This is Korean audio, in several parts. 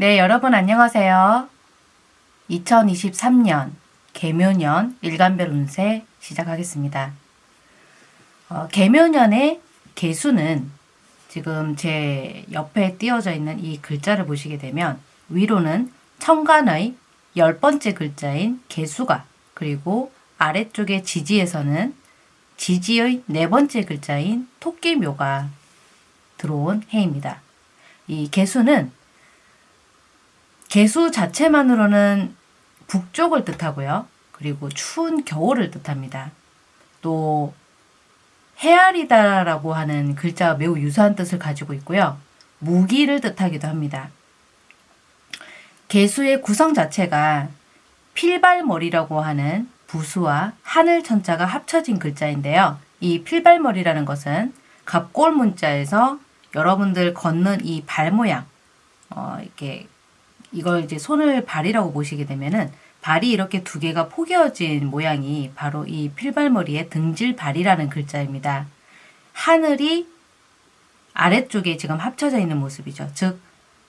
네, 여러분 안녕하세요. 2023년 개묘년 일간별 운세 시작하겠습니다. 어, 개묘년의 개수는 지금 제 옆에 띄어져 있는 이 글자를 보시게 되면 위로는 천간의 열 번째 글자인 개수가 그리고 아래쪽에 지지에서는 지지의 네 번째 글자인 토끼묘가 들어온 해입니다. 이 개수는 개수 자체만으로는 북쪽을 뜻하고요. 그리고 추운 겨울을 뜻합니다. 또 헤아리다라고 하는 글자와 매우 유사한 뜻을 가지고 있고요. 무기를 뜻하기도 합니다. 개수의 구성 자체가 필발머리라고 하는 부수와 하늘 천자가 합쳐진 글자인데요. 이 필발머리라는 것은 갑골 문자에서 여러분들 걷는 이 발 모양, 어, 이렇게 이걸 이제 손을 발이라고 보시게 되면은 발이 이렇게 두 개가 포개어진 모양이 바로 이 필발머리의 등질발이라는 글자입니다. 하늘이 아래쪽에 지금 합쳐져 있는 모습이죠. 즉,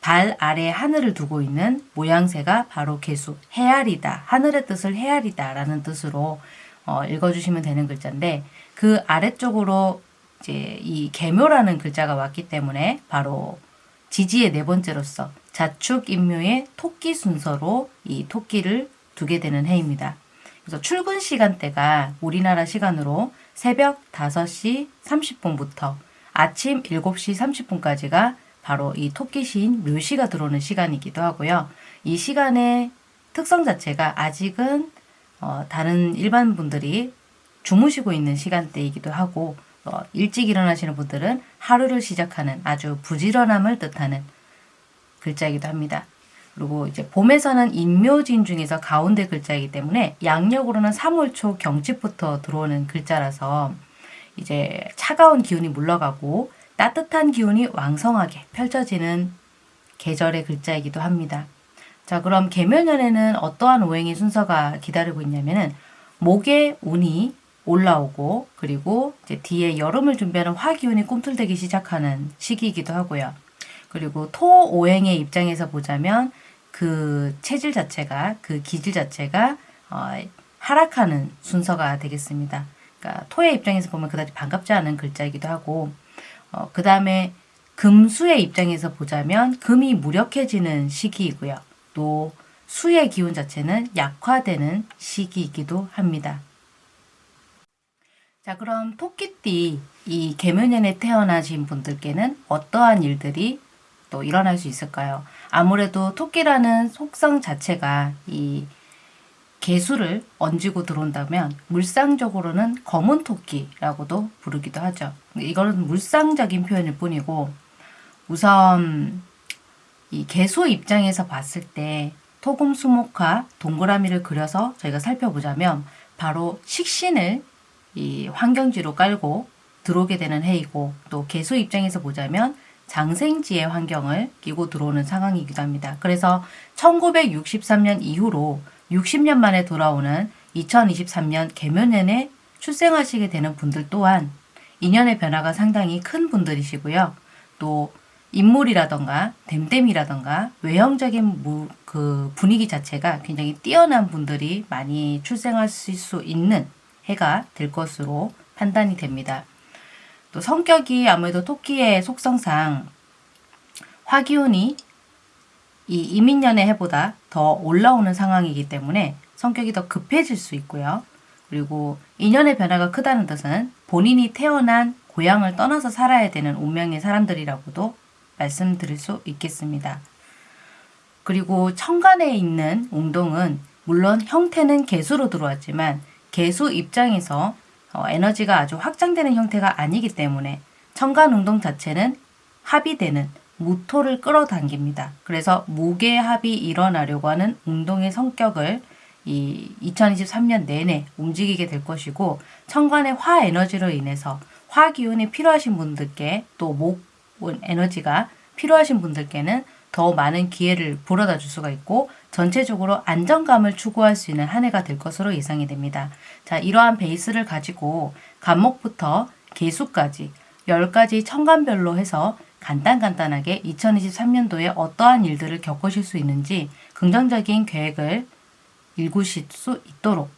발 아래 하늘을 두고 있는 모양새가 바로 개수, 헤아리다, 하늘의 뜻을 헤아리다 라는 뜻으로 어, 읽어주시면 되는 글자인데 그 아래쪽으로 이제 이 개묘라는 글자가 왔기 때문에 바로 지지의 네 번째로서 자축 인묘의 토끼 순서로 이 토끼를 두게 되는 해입니다. 그래서 출근 시간대가 우리나라 시간으로 새벽 5시 30분부터 아침 7시 30분까지가 바로 이 토끼 시인 묘시가 들어오는 시간이기도 하고요. 이 시간의 특성 자체가 아직은 어, 다른 일반 분들이 주무시고 있는 시간대이기도 하고 어, 일찍 일어나시는 분들은 하루를 시작하는 아주 부지런함을 뜻하는 글자이기도 합니다. 그리고 이제 봄에서는 인묘진 중에서 가운데 글자이기 때문에 양력으로는 3월 초 경칩부터 들어오는 글자라서 이제 차가운 기운이 물러가고 따뜻한 기운이 왕성하게 펼쳐지는 계절의 글자이기도 합니다. 자 그럼 개묘년에는 어떠한 오행의 순서가 기다리고 있냐면은 목의 운이 올라오고 그리고 이제 뒤에 여름을 준비하는 화기운이 꿈틀대기 시작하는 시기이기도 하고요. 그리고 토 오행의 입장에서 보자면 그 체질 자체가 그 기질 자체가 어, 하락하는 순서가 되겠습니다. 그러니까 토의 입장에서 보면 그다지 반갑지 않은 글자이기도 하고 어, 그 다음에 금수의 입장에서 보자면 금이 무력해지는 시기이고요. 또 수의 기운 자체는 약화되는 시기이기도 합니다. 자 그럼 토끼띠 이 개묘년에 태어나신 분들께는 어떠한 일들이 또 일어날 수 있을까요? 아무래도 토끼라는 속성 자체가 이 개수를 얹고 들어온다면 물상적으로는 검은 토끼라고도 부르기도 하죠. 이거는 물상적인 표현일 뿐이고 우선 이 개수 입장에서 봤을 때 토금 수목화 동그라미를 그려서 저희가 살펴보자면 바로 식신을 이 환경지로 깔고 들어오게 되는 해이고 또 개수 입장에서 보자면 장생지의 환경을 끼고 들어오는 상황이기도 합니다. 그래서 1963년 이후로 60년 만에 돌아오는 2023년 개묘년에 출생하시게 되는 분들 또한 인연의 변화가 상당히 큰 분들이시고요. 또 인물이라던가 댐댐이라던가 외형적인 그 분위기 자체가 굉장히 뛰어난 분들이 많이 출생하실 수 있는 해가 될 것으로 판단이 됩니다. 또 성격이 아무래도 토끼의 속성상 화기운이 이 이민년의 해보다 더 올라오는 상황이기 때문에 성격이 더 급해질 수 있고요. 그리고 인연의 변화가 크다는 뜻은 본인이 태어난 고향을 떠나서 살아야 되는 운명의 사람들이라고도 말씀드릴 수 있겠습니다. 그리고 천간에 있는 웅동은 물론 형태는 개수로 들어왔지만 개수 입장에서 어, 에너지가 아주 확장되는 형태가 아니기 때문에 천간 운동 자체는 합의되는 무토를 끌어당깁니다. 그래서 무게합이 일어나려고 하는 운동의 성격을 이 2023년 내내 움직이게 될 것이고 천간의 화 에너지로 인해서 화 기운이 필요하신 분들께 또 목 에너지가 필요하신 분들께는 더 많은 기회를 불어다 줄 수가 있고 전체적으로 안정감을 추구할 수 있는 한 해가 될 것으로 예상이 됩니다. 자, 이러한 베이스를 가지고 간목부터 개수까지 10가지 천간별로 해서 간단간단하게 2023년도에 어떠한 일들을 겪으실 수 있는지 긍정적인 계획을 읽으실 수 있도록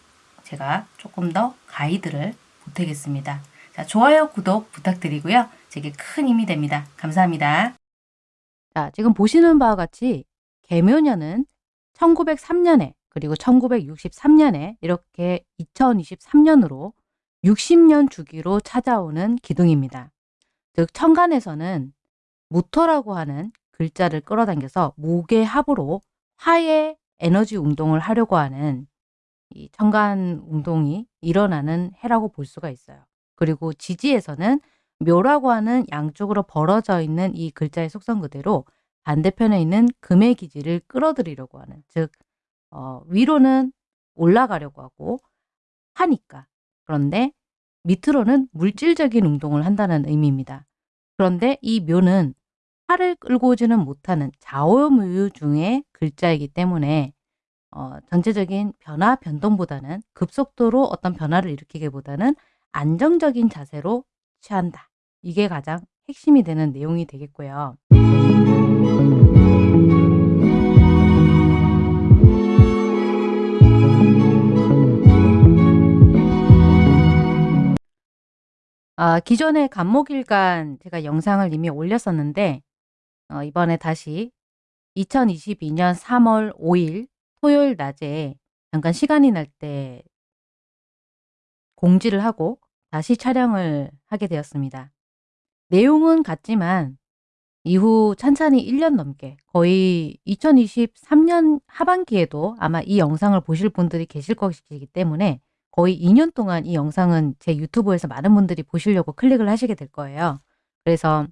제가 조금 더 가이드를 보태겠습니다. 자, 좋아요, 구독 부탁드리고요. 제게 큰 힘이 됩니다. 감사합니다. 자, 지금 보시는 바와 같이 개묘년은 1903년에 그리고 1963년에 이렇게 2023년으로 60년 주기로 찾아오는 기둥입니다. 즉 천간에서는 무토라고 하는 글자를 끌어당겨서 목의 합으로 화의 에너지 운동을 하려고 하는 이 천간 운동이 일어나는 해라고 볼 수가 있어요. 그리고 지지에서는 묘라고 하는 양쪽으로 벌어져 있는 이 글자의 속성 그대로 반대편에 있는 금의 기지를 끌어들이려고 하는 즉 어, 위로는 올라가려고 하고 하니까 그런데 밑으로는 물질적인 운동을 한다는 의미입니다. 그런데 이 묘는 팔을 끌고 오지는 못하는 좌오무유 중의 글자이기 때문에 어, 전체적인 변화 변동보다는 급속도로 어떤 변화를 일으키기보다는 안정적인 자세로 취한다. 이게 가장 핵심이 되는 내용이 되겠고요. 아, 기존에 간목일간 제가 영상을 이미 올렸었는데 어, 이번에 다시 2022년 3월 5일 토요일 낮에 잠깐 시간이 날 때 공지를 하고 다시 촬영을 하게 되었습니다. 내용은 같지만 이후 찬찬히 1년 넘게 거의 2023년 하반기에도 아마 이 영상을 보실 분들이 계실 것이기 때문에 거의 2년 동안 이 영상은 제 유튜브에서 많은 분들이 보시려고 클릭을 하시게 될 거예요. 그래서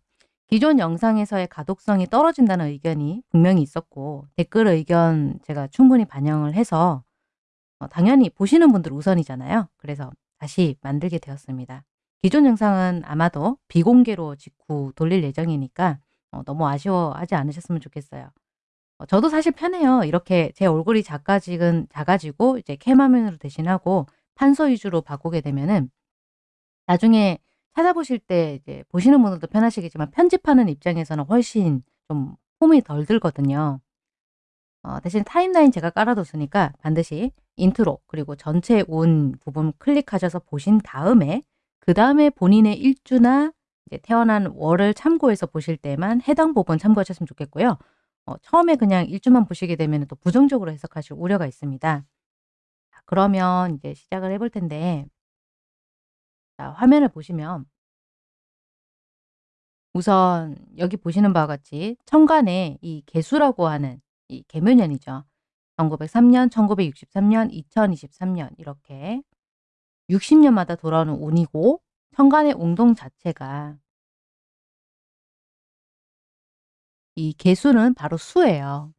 기존 영상에서의 가독성이 떨어진다는 의견이 분명히 있었고 댓글 의견 제가 충분히 반영을 해서 어, 당연히 보시는 분들 우선이잖아요. 그래서 다시 만들게 되었습니다. 기존 영상은 아마도 비공개로 직후 돌릴 예정이니까 어, 너무 아쉬워하지 않으셨으면 좋겠어요. 어, 저도 사실 편해요. 이렇게 제 얼굴이 작아지근 작아지고 이제 캠화면으로 대신하고 판서 위주로 바꾸게 되면은 나중에 찾아보실 때 이제 보시는 분들도 편하시겠지만 편집하는 입장에서는 훨씬 좀 품이 덜 들거든요. 어, 대신 timeline 제가 깔아뒀으니까 반드시 인트로 그리고 전체 운 부분 클릭하셔서 보신 다음에 그 다음에 본인의 일주나 태어난 월을 참고해서 보실 때만 해당 부분 참고하셨으면 좋겠고요. 어, 처음에 그냥 일주만 보시게 되면 또 부정적으로 해석하실 우려가 있습니다. 그러면 이제 시작을 해볼 텐데 자, 화면을 보시면 우선 여기 보시는 바와 같이 천간에 이 개수라고 하는 이 개묘년이죠. 1903년, 1963년, 2023년 이렇게 60년마다 돌아오는 운이고 천간의 운동 자체가 이 개수는 바로 수예요.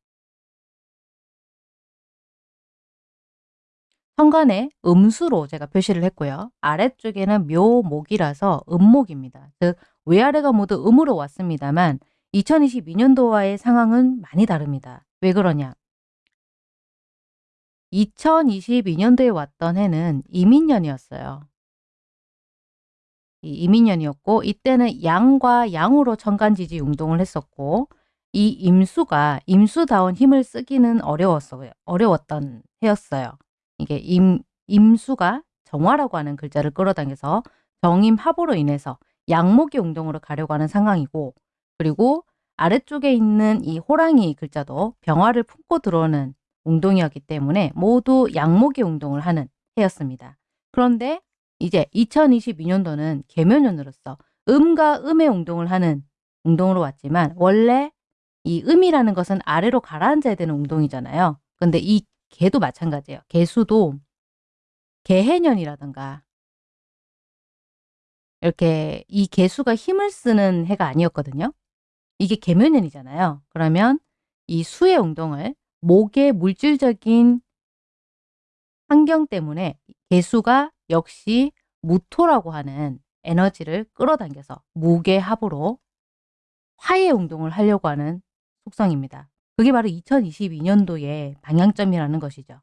현관에 음수로 제가 표시를 했고요. 아래쪽에는 묘목이라서 음목입니다. 즉 위아래가 모두 음으로 왔습니다만 2022년도와의 상황은 많이 다릅니다. 왜 그러냐? 2022년도에 왔던 해는 이민년이었어요. 이 이민년이었고 이때는 양과 양으로 천간지지 운동을 했었고 이 임수가 임수다운 힘을 쓰기는 어려웠어요. 어려웠던 해였어요. 이게 임, 임수가 정화라고 하는 글자를 끌어당겨서 정임합으로 인해서 양목의 운동으로 가려고 하는 상황이고 그리고 아래쪽에 있는 이 호랑이 글자도 병화를 품고 들어오는 운동이었기 때문에 모두 양목의 운동을 하는 해였습니다. 그런데 이제 2022년도는 개묘년으로서 음과 음의 운동을 하는 운동으로 왔지만 원래 이 음이라는 것은 아래로 가라앉아야 되는 운동이잖아요. 근데 이 개도 마찬가지예요. 개수도 개해년이라든가 이렇게 이 개수가 힘을 쓰는 해가 아니었거든요. 이게 개묘년이잖아요. 그러면 이 수의 운동을 목의 물질적인 환경 때문에 개수가 역시 무토라고 하는 에너지를 끌어당겨서 무게 합으로 화의 운동을 하려고 하는 속성입니다. 그게 바로 2022년도의 방향점이라는 것이죠.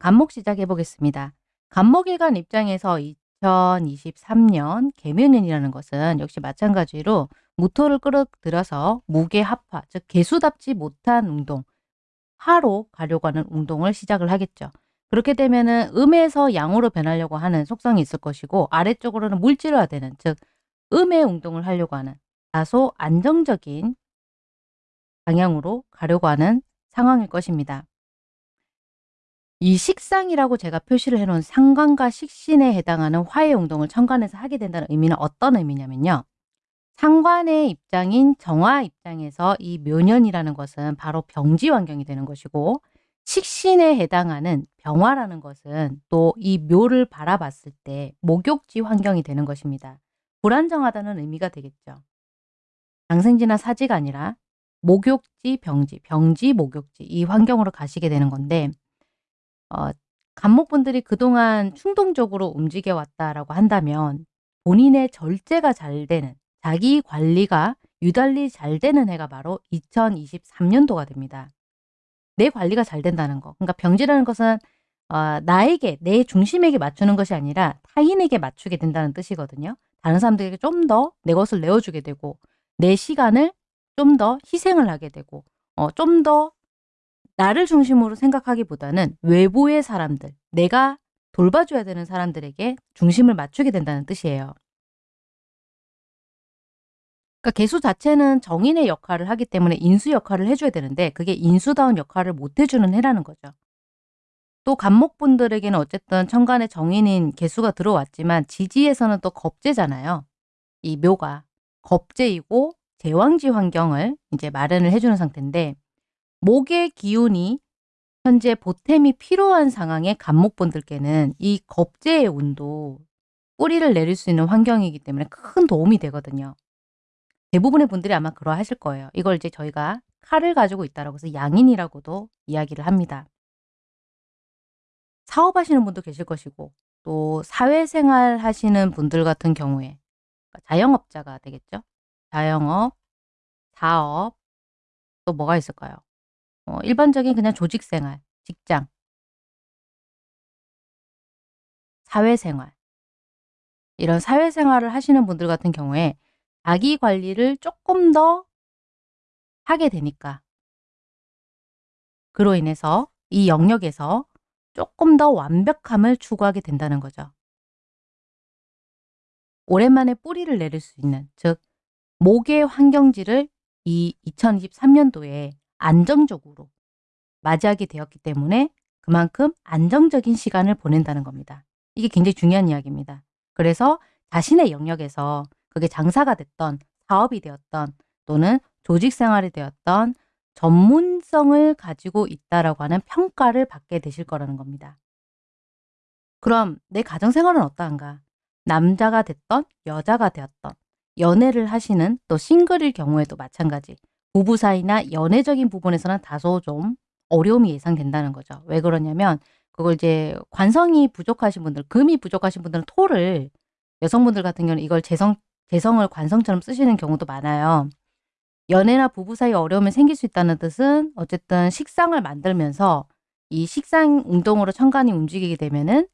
간목 시작해 보겠습니다. 간목일간 입장에서 2023년 개묘년이라는 것은 역시 마찬가지로 무토를 끌어들여서 무게 합화, 즉 개수답지 못한 운동, 화로 가려고 하는 운동을 시작을 하겠죠. 그렇게 되면 은 음에서 양으로 변하려고 하는 속성이 있을 것이고 아래쪽으로는 물질화되는 즉 음의 운동을 하려고 하는 다소 안정적인 방향으로 가려고 하는 상황일 것입니다. 이 식상이라고 제가 표시를 해놓은 상관과 식신에 해당하는 화해 운동을 천간에서 하게 된다는 의미는 어떤 의미냐면요. 상관의 입장인 정화 입장에서 이 묘년이라는 것은 바로 병지 환경이 되는 것이고 식신에 해당하는 병화라는 것은 또 이 묘를 바라봤을 때 목욕지 환경이 되는 것입니다. 불안정하다는 의미가 되겠죠. 장생지나 사지가 아니라 목욕지, 병지, 병지, 목욕지 이 환경으로 가시게 되는 건데 어, 간목분들이 그동안 충동적으로 움직여 왔다라고 한다면 본인의 절제가 잘 되는 자기 관리가 유달리 잘 되는 해가 바로 2023년도가 됩니다. 내 관리가 잘 된다는 거. 그러니까 병지라는 것은 어, 나에게, 내 중심에게 맞추는 것이 아니라 타인에게 맞추게 된다는 뜻이거든요. 다른 사람들에게 좀 더 내 것을 내어주게 되고 내 시간을 좀 더 희생을 하게 되고 어, 좀 더 나를 중심으로 생각하기보다는 외부의 사람들, 내가 돌봐줘야 되는 사람들에게 중심을 맞추게 된다는 뜻이에요. 그러니까 개수 자체는 정인의 역할을 하기 때문에 인수 역할을 해줘야 되는데 그게 인수다운 역할을 못 해주는 해라는 거죠. 또 간목분들에게는 어쨌든 천간에 정인인 개수가 들어왔지만 지지에서는 또 겁재잖아요. 이 묘가 겁재이고 제왕지 환경을 이제 마련을 해주는 상태인데 목의 기운이 현재 보탬이 필요한 상황에 간목분들께는 이 겁재의 운도 뿌리를 내릴 수 있는 환경이기 때문에 큰 도움이 되거든요. 대부분의 분들이 아마 그러하실 거예요. 이걸 이제 저희가 칼을 가지고 있다라고 해서 양인이라고도 이야기를 합니다. 사업하시는 분도 계실 것이고 또 사회생활 하시는 분들 같은 경우에 그러니까 자영업자가 되겠죠. 자영업, 사업, 또 뭐가 있을까요? 어, 일반적인 그냥 조직생활, 직장, 사회생활 이런 사회생활을 하시는 분들 같은 경우에 자기 관리를 조금 더 하게 되니까 그로 인해서 이 영역에서 조금 더 완벽함을 추구하게 된다는 거죠. 오랜만에 뿌리를 내릴 수 있는 즉 목의 환경지를 이 2023년도에 안정적으로 맞이하게 되었기 때문에 그만큼 안정적인 시간을 보낸다는 겁니다. 이게 굉장히 중요한 이야기입니다. 그래서 자신의 영역에서 그게 장사가 됐던 사업이 되었던 또는 조직 생활이 되었던 전문성을 가지고 있다라고 하는 평가를 받게 되실 거라는 겁니다. 그럼 내 가정생활은 어떠한가? 남자가 됐던 여자가 되었던 연애를 하시는 또 싱글일 경우에도 마찬가지 부부 사이나 연애적인 부분에서는 다소 좀 어려움이 예상된다는 거죠. 왜 그러냐면 그걸 이제 관성이 부족하신 분들, 금이 부족하신 분들은 토를 여성분들 같은 경우는 이걸 재성 재성을 관성처럼 쓰시는 경우도 많아요. 연애나 부부 사이 어려움이 생길 수 있다는 뜻은 어쨌든 식상을 만들면서 이 식상 운동으로 천간이 움직이게 되면은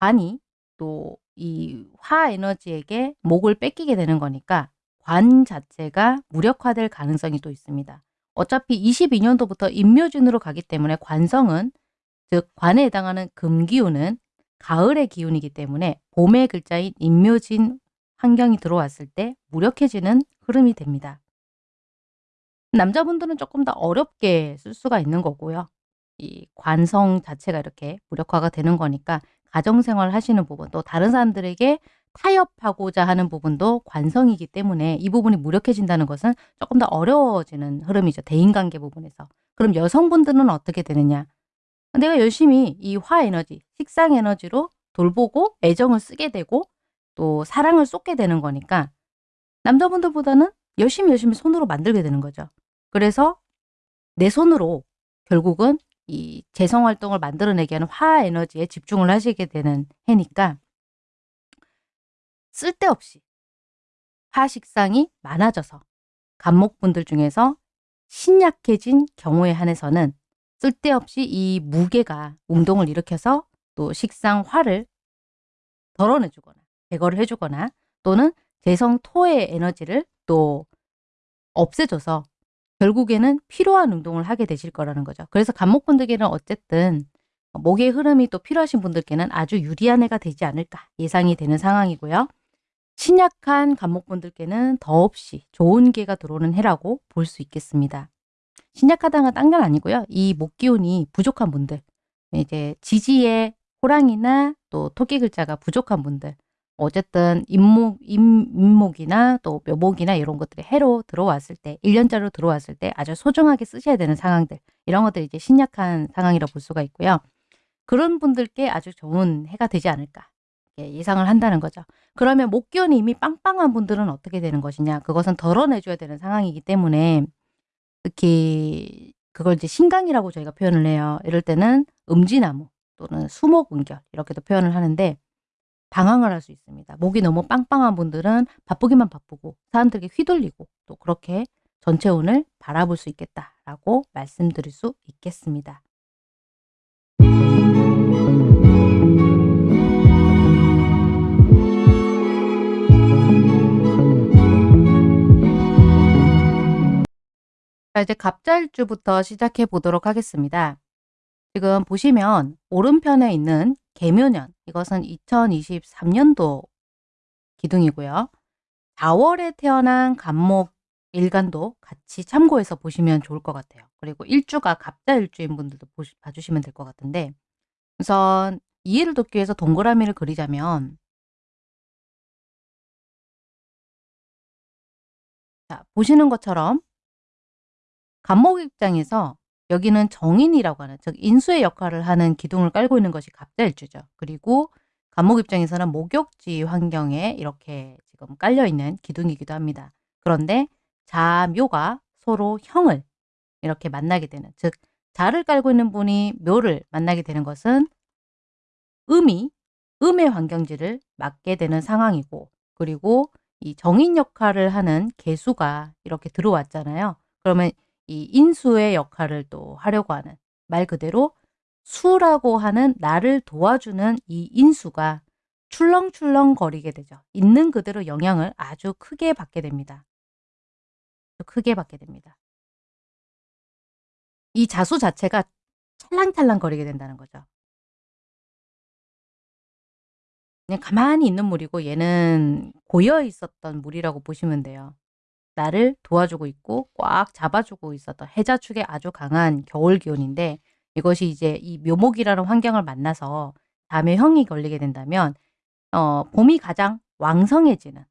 관이 또 이 화 에너지에게 목을 뺏기게 되는 거니까 관 자체가 무력화될 가능성이 또 있습니다. 어차피 22년도부터 임묘진으로 가기 때문에 관성은 즉 관에 해당하는 금기운은 가을의 기운이기 때문에 봄의 글자인 임묘진 환경이 들어왔을 때 무력해지는 흐름이 됩니다. 남자분들은 조금 더 어렵게 쓸 수가 있는 거고요. 이 관성 자체가 이렇게 무력화가 되는 거니까 가정생활 하시는 부분 또 다른 사람들에게 타협하고자 하는 부분도 관성이기 때문에 이 부분이 무력해진다는 것은 조금 더 어려워지는 흐름이죠. 대인관계 부분에서. 그럼 여성분들은 어떻게 되느냐? 내가 열심히 이 화에너지, 식상에너지로 돌보고 애정을 쓰게 되고 또 사랑을 쏟게 되는 거니까 남자분들보다는 열심히 열심히 손으로 만들게 되는 거죠. 그래서 내 손으로 결국은 이 재성활동을 만들어내게 하는 화 에너지에 집중을 하시게 되는 해니까 쓸데없이 화식상이 많아져서 간목분들 중에서 신약해진 경우에 한해서는 쓸데없이 이 무게가 운동을 일으켜서 또 식상화를 덜어내 주거나 제거를 해 주거나 또는 재성 토의 에너지를 또 없애줘서 결국에는 필요한 운동을 하게 되실 거라는 거죠. 그래서 간목분들께는 어쨌든 목의 흐름이 또 필요하신 분들께는 아주 유리한 해가 되지 않을까 예상이 되는 상황이고요. 신약한 간목분들께는 더없이 좋은 기회가 들어오는 해라고 볼 수 있겠습니다. 신약하다가 딴건 아니고요. 이 목기운이 부족한 분들, 이제 지지의 호랑이나 또 토끼 글자가 부족한 분들, 어쨌든 임목, 임, 임목이나 또 묘목이나 이런 것들이 해로 들어왔을 때, 1년짜리로 들어왔을 때 아주 소중하게 쓰셔야 되는 상황들, 이런 것들이 이제 신약한 상황이라 볼 수가 있고요. 그런 분들께 아주 좋은 해가 되지 않을까 예상을 한다는 거죠. 그러면 목기운이 이미 빵빵한 분들은 어떻게 되는 것이냐? 그것은 덜어내줘야 되는 상황이기 때문에 특히 그걸 이제 신강이라고 저희가 표현을 해요. 이럴 때는 음지나무 또는 수목은결 이렇게도 표현을 하는데 방황을 할 수 있습니다. 목이 너무 빵빵한 분들은 바쁘기만 바쁘고 사람들에게 휘둘리고 또 그렇게 전체 운을 바라볼 수 있겠다라고 말씀드릴 수 있겠습니다. 자, 이제 갑자일주부터 시작해 보도록 하겠습니다. 지금 보시면 오른편에 있는 개묘년, 이것은 2023년도 기둥이고요. 4월에 태어난 간목 일간도 같이 참고해서 보시면 좋을 것 같아요. 그리고 일주가 갑자일주인 분들도 보시, 봐주시면 될 것 같은데 우선 이해를 돕기 위해서 동그라미를 그리자면 자, 보시는 것처럼 간목 입장에서 여기는 정인이라고 하는 즉 인수의 역할을 하는 기둥을 깔고 있는 것이 갑자일주죠. 그리고 간목 입장에서는 목욕지 환경에 이렇게 지금 깔려 있는 기둥이기도 합니다. 그런데 자묘가 서로 형을 이렇게 만나게 되는 즉 자를 깔고 있는 분이 묘를 만나게 되는 것은 음이 음의 환경지를 맡게 되는 상황이고 그리고 이 정인 역할을 하는 개수가 이렇게 들어왔잖아요. 그러면 이 인수의 역할을 또 하려고 하는 말 그대로 수라고 하는 나를 도와주는 이 인수가 출렁출렁 거리게 되죠. 있는 그대로 영향을 아주 크게 받게 됩니다. 크게 받게 됩니다. 이 자수 자체가 찰랑찰랑 거리게 된다는 거죠. 그냥 가만히 있는 물이고 얘는 고여 있었던 물이라고 보시면 돼요. 나를 도와주고 있고 꽉 잡아주고 있었던 해자 축의 아주 강한 겨울 기운인데 이것이 이제 이 묘목이라는 환경을 만나서 다음에 형이 걸리게 된다면 어, 봄이 가장 왕성해지는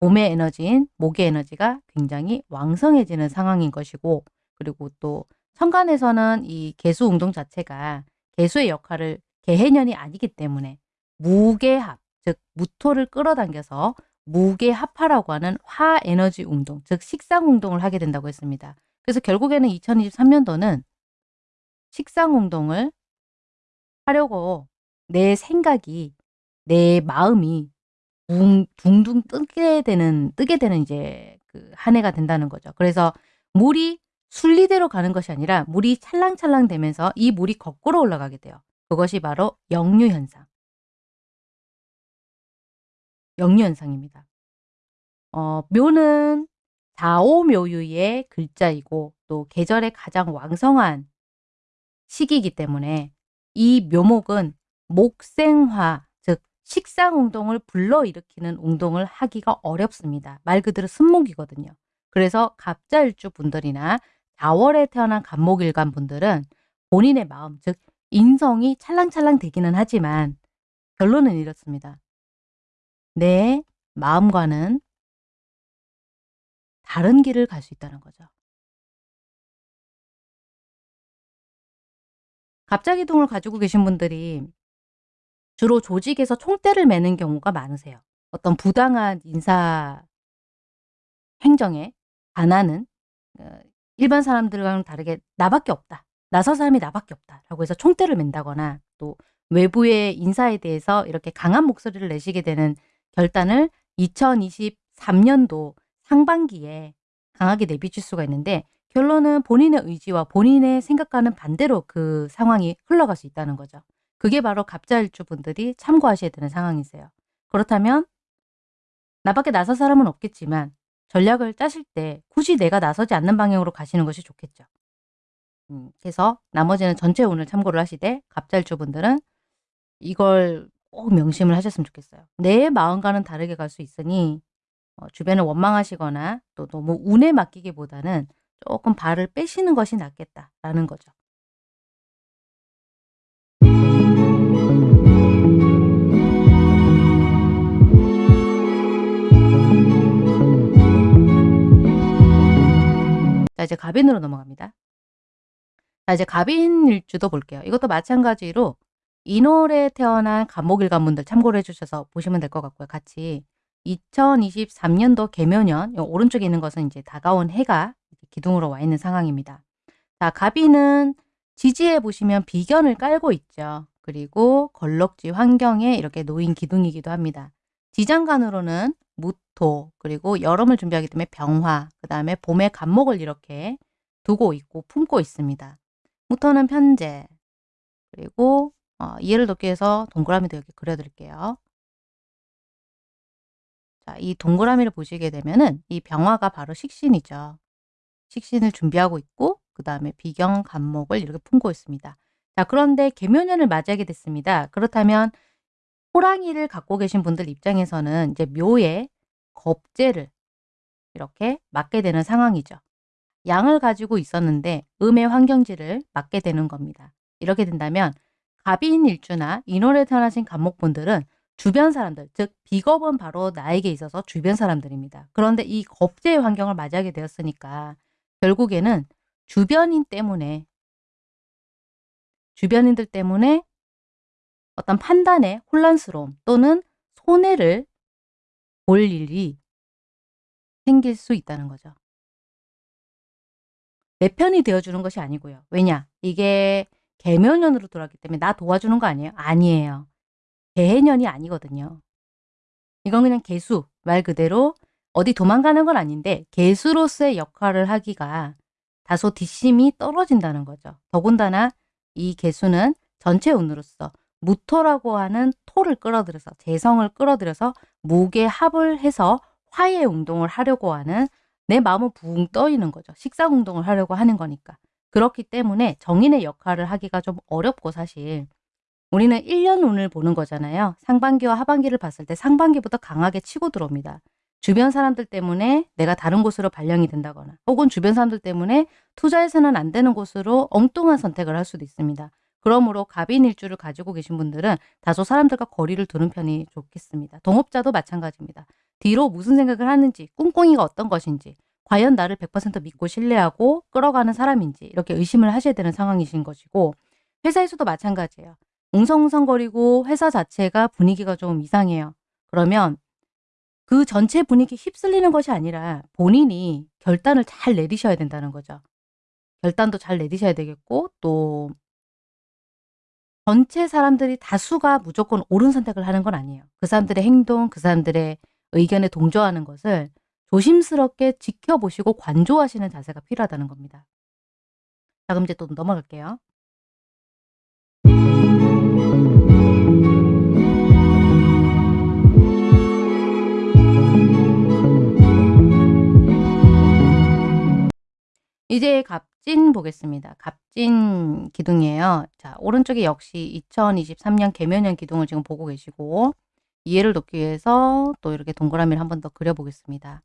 봄의 에너지인 목의 에너지가 굉장히 왕성해지는 상황인 것이고 그리고 또 천간에서는 이 개수 운동 자체가 개수의 역할을 개해년이 아니기 때문에 무게합, 즉 무토를 끌어당겨서 무게합화라고 하는 화에너지 운동, 즉 식상 운동을 하게 된다고 했습니다. 그래서 결국에는 2023년도는 식상 운동을 하려고 내 생각이, 내 마음이 둥, 둥둥 뜨게 되는, 뜨게 되는 이제 그 한 해가 된다는 거죠. 그래서 물이 순리대로 가는 것이 아니라 물이 찰랑찰랑 되면서 이 물이 거꾸로 올라가게 돼요. 그것이 바로 역류 현상. 영유현상입니다. 어, 묘는 자오묘유의 글자이고 또 계절의 가장 왕성한 시기이기 때문에 이 묘목은 목생화, 즉 식상운동을 불러일으키는 운동을 하기가 어렵습니다. 말 그대로 순목이거든요. 그래서 갑자일주 분들이나 4월에 태어난 간목일간 분들은 본인의 마음, 즉 인성이 찰랑찰랑 되기는 하지만 결론은 이렇습니다. 내 마음과는 다른 길을 갈 수 있다는 거죠. 갑자기동을 가지고 계신 분들이 주로 조직에서 총대를 매는 경우가 많으세요. 어떤 부당한 인사 행정에 반하는 어, 일반 사람들과는 다르게 나밖에 없다. 나설 사람이 나밖에 없다. 라고 해서 총대를 맨다거나 또 외부의 인사에 대해서 이렇게 강한 목소리를 내시게 되는 결단을 2023년도 상반기에 강하게 내비칠 수가 있는데 결론은 본인의 의지와 본인의 생각과는 반대로 그 상황이 흘러갈 수 있다는 거죠. 그게 바로 갑자일주 분들이 참고하셔야 되는 상황이세요. 그렇다면 나밖에 나설 사람은 없겠지만 전략을 짜실 때 굳이 내가 나서지 않는 방향으로 가시는 것이 좋겠죠. 음, 그래서 나머지는 전체 운을 참고를 하시되 갑자일주 분들은 이걸 꼭 명심을 하셨으면 좋겠어요. 내 마음과는 다르게 갈 수 있으니 어, 주변을 원망하시거나 또 너무 운에 맡기기보다는 조금 발을 빼시는 것이 낫겠다라는 거죠. 자 이제 갑인으로 넘어갑니다. 자 이제 갑인 일주도 볼게요. 이것도 마찬가지로 인월에 태어난 간목일관분들 참고를 해주셔서 보시면 될 것 같고요. 같이 2023년도 개묘년 오른쪽에 있는 것은 이제 다가온 해가 기둥으로 와 있는 상황입니다. 자 갑인은 지지에 보시면 비견을 깔고 있죠. 그리고 걸럭지 환경에 이렇게 놓인 기둥이기도 합니다. 지장간으로는 무토 그리고 여름을 준비하기 때문에 병화 그 다음에 봄의 간목을 이렇게 두고 있고 품고 있습니다. 무토는 편제 그리고 어, 이해를 돕기 위해서 동그라미도 이렇게 그려드릴게요. 자, 이 동그라미를 보시게 되면은 이 병화가 바로 식신이죠. 식신을 준비하고 있고 그 다음에 비경 간목을 이렇게 품고 있습니다. 자 그런데 개묘년을 맞이하게 됐습니다. 그렇다면 호랑이를 갖고 계신 분들 입장에서는 이제 묘에 겁재를 이렇게 맞게 되는 상황이죠. 양을 가지고 있었는데 음의 환경지를 맞게 되는 겁니다. 이렇게 된다면 갑인 일주나 인월에 태어나신 간목분들은 주변 사람들, 즉 비겁은 바로 나에게 있어서 주변 사람들입니다. 그런데 이 겁제의 환경을 맞이하게 되었으니까 결국에는 주변인 때문에 주변인들 때문에 어떤 판단에 혼란스러움 또는 손해를 볼 일이 생길 수 있다는 거죠. 내 편이 되어주는 것이 아니고요. 왜냐? 이게 개묘년으로 돌아왔기 때문에 나 도와주는 거 아니에요? 아니에요. 개해년이 아니거든요. 이건 그냥 개수, 말 그대로 어디 도망가는 건 아닌데 개수로서의 역할을 하기가 다소 뒷심이 떨어진다는 거죠. 더군다나 이 개수는 전체 운으로서 무토라고 하는 토를 끌어들여서 재성을 끌어들여서 무게 합을 해서 화해 운동을 하려고 하는 내 마음은 붕 떠있는 거죠. 식사 운동을 하려고 하는 거니까. 그렇기 때문에 정인의 역할을 하기가 좀 어렵고 사실 우리는 1년 운을 보는 거잖아요. 상반기와 하반기를 봤을 때 상반기부터 강하게 치고 들어옵니다. 주변 사람들 때문에 내가 다른 곳으로 발령이 된다거나 혹은 주변 사람들 때문에 투자해서는 안 되는 곳으로 엉뚱한 선택을 할 수도 있습니다. 그러므로 갑인 일주를 가지고 계신 분들은 다소 사람들과 거리를 두는 편이 좋겠습니다. 동업자도 마찬가지입니다. 뒤로 무슨 생각을 하는지 꿍꿍이가 어떤 것인지 과연 나를 100% 믿고 신뢰하고 끌어가는 사람인지 이렇게 의심을 하셔야 되는 상황이신 것이고 회사에서도 마찬가지예요. 웅성웅성거리고 회사 자체가 분위기가 좀 이상해요. 그러면 그 전체 분위기 휩쓸리는 것이 아니라 본인이 결단을 잘 내리셔야 된다는 거죠. 결단도 잘 내리셔야 되겠고 또 전체 사람들이 다수가 무조건 옳은 선택을 하는 건 아니에요. 그 사람들의 행동, 그 사람들의 의견에 동조하는 것을 조심스럽게 지켜보시고 관조하시는 자세가 필요하다는 겁니다. 자 그럼 이제 또 넘어갈게요. 이제 갑진 보겠습니다. 갑진 기둥이에요. 자, 오른쪽에 역시 2023년 개면년 기둥을 지금 보고 계시고 이해를 돕기 위해서 또 이렇게 동그라미를 한 번 더 그려보겠습니다.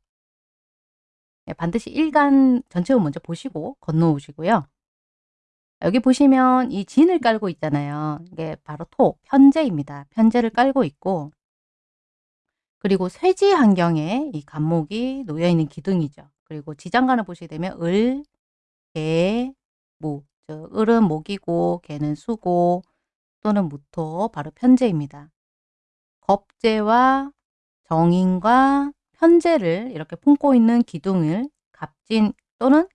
네, 반드시 일간 전체를 먼저 보시고 건너오시고요. 여기 보시면 이 진을 깔고 있잖아요. 이게 바로 토, 편제입니다. 편제를 깔고 있고 그리고 쇠지 환경에 이 간목이 놓여있는 기둥이죠. 그리고 지장간을 보시게 되면 을, 개, 무. 즉 을은 목이고 개는 수고 또는 무토 바로 편제입니다. 겁제와 정인과 편제를 이렇게 품고 있는 기둥을 갑진 또는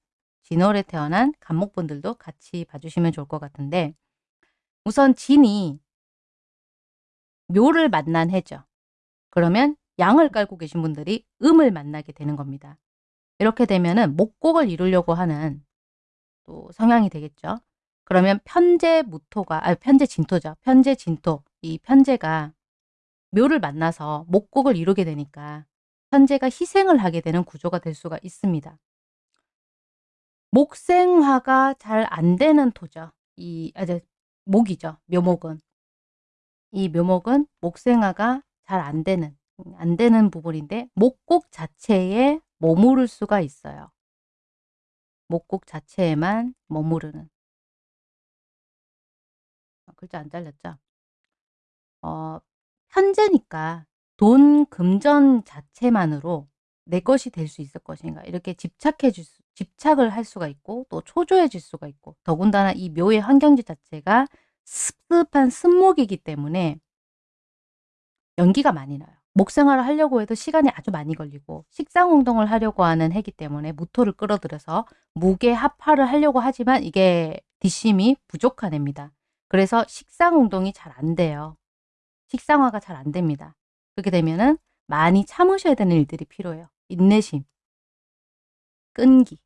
진월에 태어난 간목분들도 같이 봐주시면 좋을 것 같은데 우선 진이 묘를 만난 해죠. 그러면 양을 깔고 계신 분들이 음을 만나게 되는 겁니다. 이렇게 되면은 목곡을 이루려고 하는 또 성향이 되겠죠. 그러면 편재 무토가 아 편재 진토죠. 편재 진토. 이 편재가 묘를 만나서 목곡을 이루게 되니까 편재가 희생을 하게 되는 구조가 될 수가 있습니다. 목생화가 잘 안 되는 토죠. 이 아, 저, 목이죠. 묘목은. 이 묘목은 목생화가 잘 안 되는 안 되는 부분인데 목곡 자체에 머무를 수가 있어요. 목곡 자체에만 머무르는 어, 글자 안 잘렸죠? 어, 현재니까 돈 금전 자체만으로 내 것이 될 수 있을 것인가 이렇게 집착해 줄 수, 집착을 할 수가 있고 또 초조해질 수가 있고 더군다나 이 묘의 환경지 자체가 습습한 습목이기 때문에 연기가 많이 나요. 목생활을 하려고 해도 시간이 아주 많이 걸리고 식상운동을 하려고 하는 해기 때문에 무토를 끌어들여서 무게 합화를 하려고 하지만 이게 뒷심이 부족한 해입니다. 그래서 식상운동이 잘 안 돼요. 식상화가 잘 안 됩니다. 그렇게 되면은 많이 참으셔야 되는 일들이 필요해요. 인내심, 끈기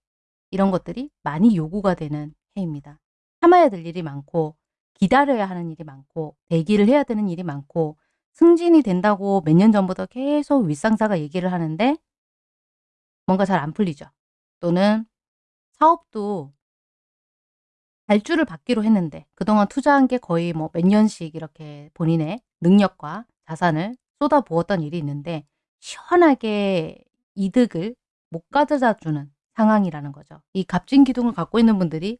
이런 것들이 많이 요구가 되는 해입니다. 참아야 될 일이 많고 기다려야 하는 일이 많고 대기를 해야 되는 일이 많고 승진이 된다고 몇 년 전부터 계속 윗상사가 얘기를 하는데 뭔가 잘 안 풀리죠. 또는 사업도 발주를 받기로 했는데 그동안 투자한 게 거의 뭐 몇 년씩 이렇게 본인의 능력과 자산을 쏟아부었던 일이 있는데 시원하게 이득을 못 가져다 주는 상황이라는 거죠. 이 갑진 기둥을 갖고 있는 분들이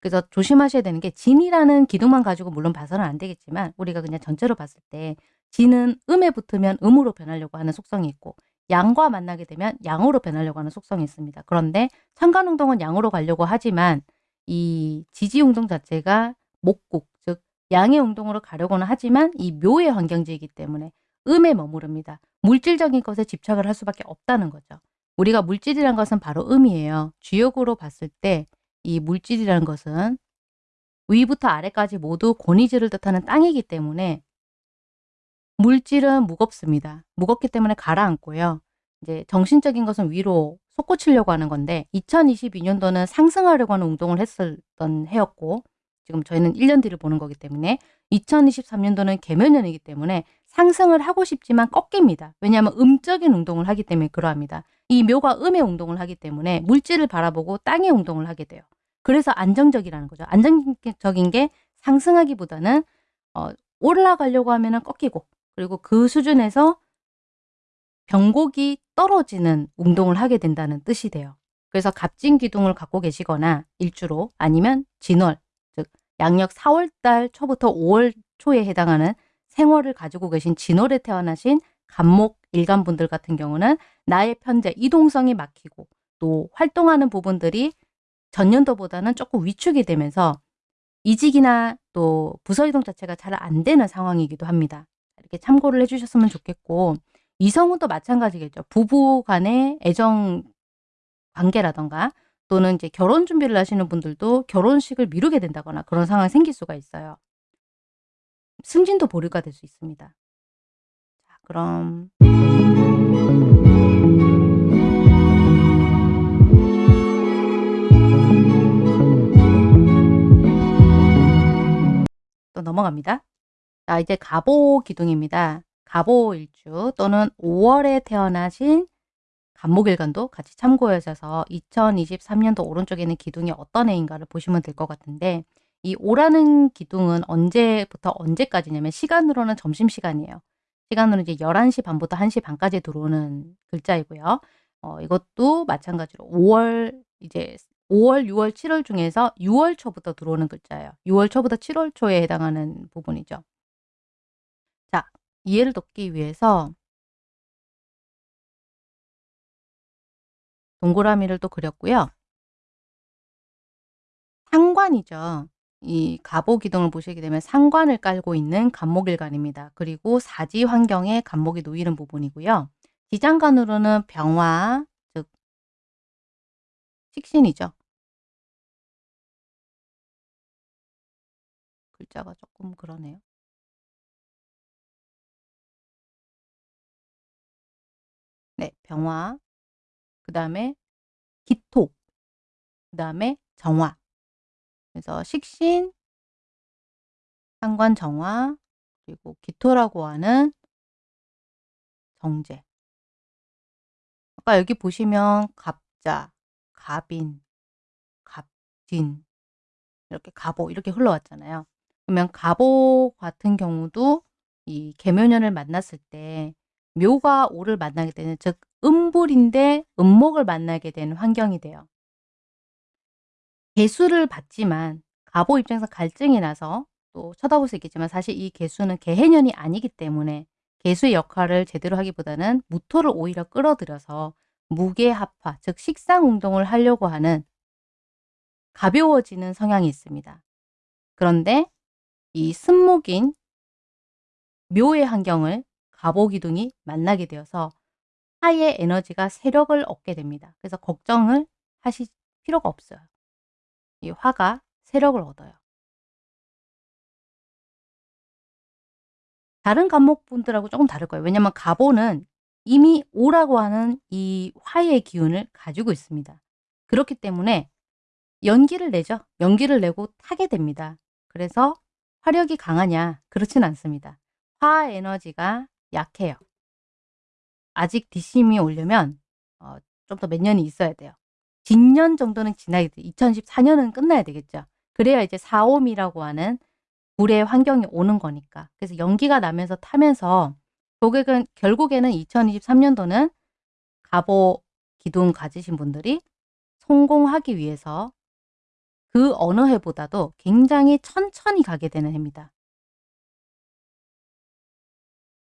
그래서 조심하셔야 되는 게 진이라는 기둥만 가지고 물론 봐서는 안 되겠지만 우리가 그냥 전체로 봤을 때 진은 음에 붙으면 음으로 변하려고 하는 속성이 있고 양과 만나게 되면 양으로 변하려고 하는 속성이 있습니다. 그런데 천간운동은 양으로 가려고 하지만 이 지지운동 자체가 목국 즉 양의 운동으로 가려고는 하지만 이 묘의 환경지이기 때문에 음에 머무릅니다. 물질적인 것에 집착을 할 수밖에 없다는 거죠. 우리가 물질이란 것은 바로 음이에요. 주역으로 봤을 때 이 물질이라는 것은 위부터 아래까지 모두 권위지를 뜻하는 땅이기 때문에 물질은 무겁습니다. 무겁기 때문에 가라앉고요. 이제 정신적인 것은 위로 솟구치려고 하는 건데 2022년도는 상승하려고 하는 운동을 했었던 해였고 지금 저희는 1년 뒤를 보는 거기 때문에 2023년도는 개면년이기 때문에 상승을 하고 싶지만 꺾입니다. 왜냐하면 음적인 운동을 하기 때문에 그러합니다. 이 묘가 음의 운동을 하기 때문에 물질을 바라보고 땅의 운동을 하게 돼요. 그래서 안정적이라는 거죠. 안정적인 게 상승하기보다는 어, 올라가려고 하면 꺾이고 그리고 그 수준에서 병곡이 떨어지는 운동을 하게 된다는 뜻이 돼요. 그래서 갑진 기둥을 갖고 계시거나 일주로 아니면 진월, 즉 양력 4월달 초부터 5월 초에 해당하는 생월을 가지고 계신 진월에 태어나신 간목 일간분들 같은 경우는 나의 편제, 이동성이 막히고 또 활동하는 부분들이 전년도보다는 조금 위축이 되면서 이직이나 또 부서 이동 자체가 잘 안 되는 상황이기도 합니다. 이렇게 참고를 해주셨으면 좋겠고 이성은 또 마찬가지겠죠. 부부 간의 애정 관계라던가 또는 이제 결혼 준비를 하시는 분들도 결혼식을 미루게 된다거나 그런 상황이 생길 수가 있어요. 승진도 보류가 될 수 있습니다. 자, 그럼 또 넘어갑니다. 자, 이제 갑오 기둥입니다. 갑오 일주 또는 5월에 태어나신 간목일간도 같이 참고하셔서 2023년도 오른쪽에 있는 기둥이 어떤 해인가를 보시면 될 것 같은데 이 오라는 기둥은 언제부터 언제까지냐면 시간으로는 점심시간이에요. 시간으로 이제 11시 반부터 1시 반까지 들어오는 글자이고요. 어, 이것도 마찬가지로 5월 이제 5월, 6월, 7월 중에서 6월 초부터 들어오는 글자예요. 6월 초부터 7월 초에 해당하는 부분이죠. 자, 이해를 돕기 위해서 동그라미를 또 그렸고요. 상관이죠. 이 가보기둥을 보시게 되면 상관을 깔고 있는 간목일간입니다. 그리고 사지 환경에 간목이 놓이는 부분이고요. 지장간으로는 병화, 즉 식신이죠. 글자가 조금 그러네요. 네, 병화, 그 다음에 기토, 그 다음에 정화 그래서 식신, 상관 정화, 그리고 기토라고 하는 정제. 아까 여기 보시면 갑자, 갑인, 갑진, 이렇게 갑오 이렇게 흘러왔잖아요. 그러면 갑오 같은 경우도 이 계묘년을 만났을 때 묘가 오를 만나게 되는 즉 음불인데 음목을 만나게 되는 환경이 돼요. 개수를 받지만 갑오 입장에서 갈증이 나서 또 쳐다볼 수 있겠지만 사실 이 개수는 개해년이 아니기 때문에 개수의 역할을 제대로 하기보다는 무토를 오히려 끌어들여서 무게합화 즉 식상운동을 하려고 하는 가벼워지는 성향이 있습니다. 그런데 이 승목인 묘의 환경을 가보기둥이 만나게 되어서 화의 에너지가 세력을 얻게 됩니다. 그래서 걱정을 하실 필요가 없어요. 이 화가 세력을 얻어요. 다른 감목분들하고 조금 다를 거예요. 왜냐하면 가보는 이미 오라고 하는 이 화의 기운을 가지고 있습니다. 그렇기 때문에 연기를 내죠. 연기를 내고 타게 됩니다. 그래서 화력이 강하냐? 그렇진 않습니다. 화 에너지가 약해요. 아직 뒷심이 오려면 어, 좀더 몇 년이 있어야 돼요. 진년 정도는 지나야 돼. 2014년은 끝나야 되겠죠. 그래야 이제 사옴이라고 하는 불의 환경이 오는 거니까. 그래서 연기가 나면서 타면서 고객은 결국에는 2023년도는 가보 기둥 가지신 분들이 성공하기 위해서 그 어느 해보다도 굉장히 천천히 가게 되는 해입니다.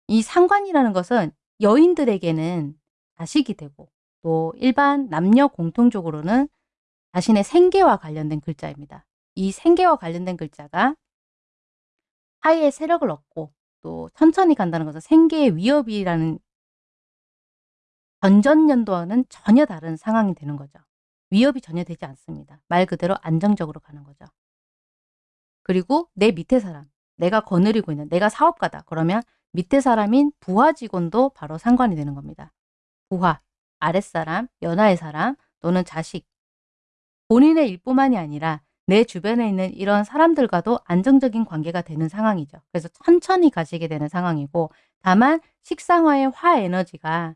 이 상관이라는 것은 여인들에게는 자식이 되고 또 일반 남녀 공통적으로는 자신의 생계와 관련된 글자입니다. 이 생계와 관련된 글자가 하의 세력을 얻고 또 천천히 간다는 것은 생계의 위협이라는 전전년도와는 전혀 다른 상황이 되는 거죠. 위협이 전혀 되지 않습니다. 말 그대로 안정적으로 가는 거죠. 그리고 내 밑에 사람, 내가 거느리고 있는 내가 사업가다. 그러면 밑에 사람인 부하 직원도 바로 상관이 되는 겁니다. 부하, 아랫사람, 연하의 사람 또는 자식. 본인의 일뿐만이 아니라 내 주변에 있는 이런 사람들과도 안정적인 관계가 되는 상황이죠. 그래서 천천히 가시게 되는 상황이고 다만 식상화의 화 에너지가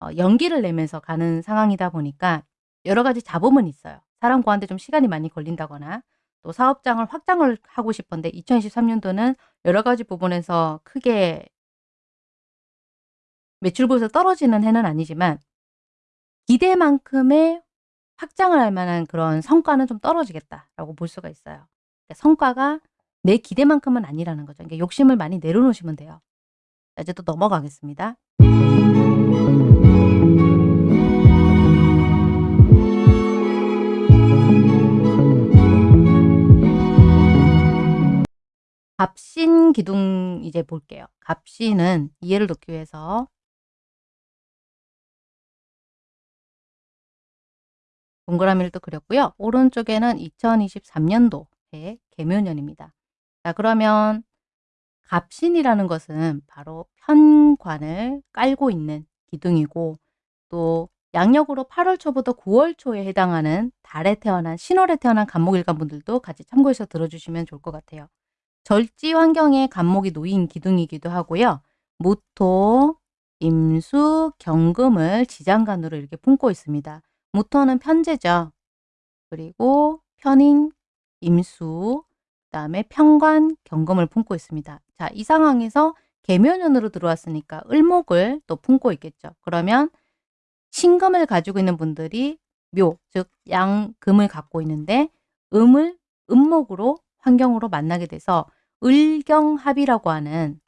어, 연기를 내면서 가는 상황이다 보니까 여러 가지 잡음은 있어요. 사람 구하는데 좀 시간이 많이 걸린다거나 또 사업장을 확장을 하고 싶은데 2023년도는 여러 가지 부분에서 크게 매출고에서 떨어지는 해는 아니지만 기대만큼의 확장을 할 만한 그런 성과는 좀 떨어지겠다라고 볼 수가 있어요. 그러니까 성과가 내 기대만큼은 아니라는 거죠. 그러니까 욕심을 많이 내려놓으시면 돼요. 자, 이제 또 넘어가겠습니다. 갑신 기둥 이제 볼게요. 갑신은 이해를 돕기 위해서 동그라미를 또 그렸고요. 오른쪽에는 2023년도의 개묘년입니다. 자 그러면 갑신이라는 것은 바로 편관을 깔고 있는 기둥이고 또 양력으로 8월 초부터 9월 초에 해당하는 달에 태어난 신월에 태어난 간목일간 분들도 같이 참고해서 들어주시면 좋을 것 같아요. 절지 환경에 간목이 놓인 기둥이기도 하고요. 무토, 임수, 경금을 지장간으로 이렇게 품고 있습니다. 무토는 편제죠. 그리고 편인, 임수, 그 다음에 편관, 경금을 품고 있습니다. 자, 이 상황에서 개묘년으로 들어왔으니까 을목을 또 품고 있겠죠. 그러면 신금을 가지고 있는 분들이 묘, 즉 양금을 갖고 있는데 음을 음목으로 환경으로 만나게 돼서 을경합이라고 하는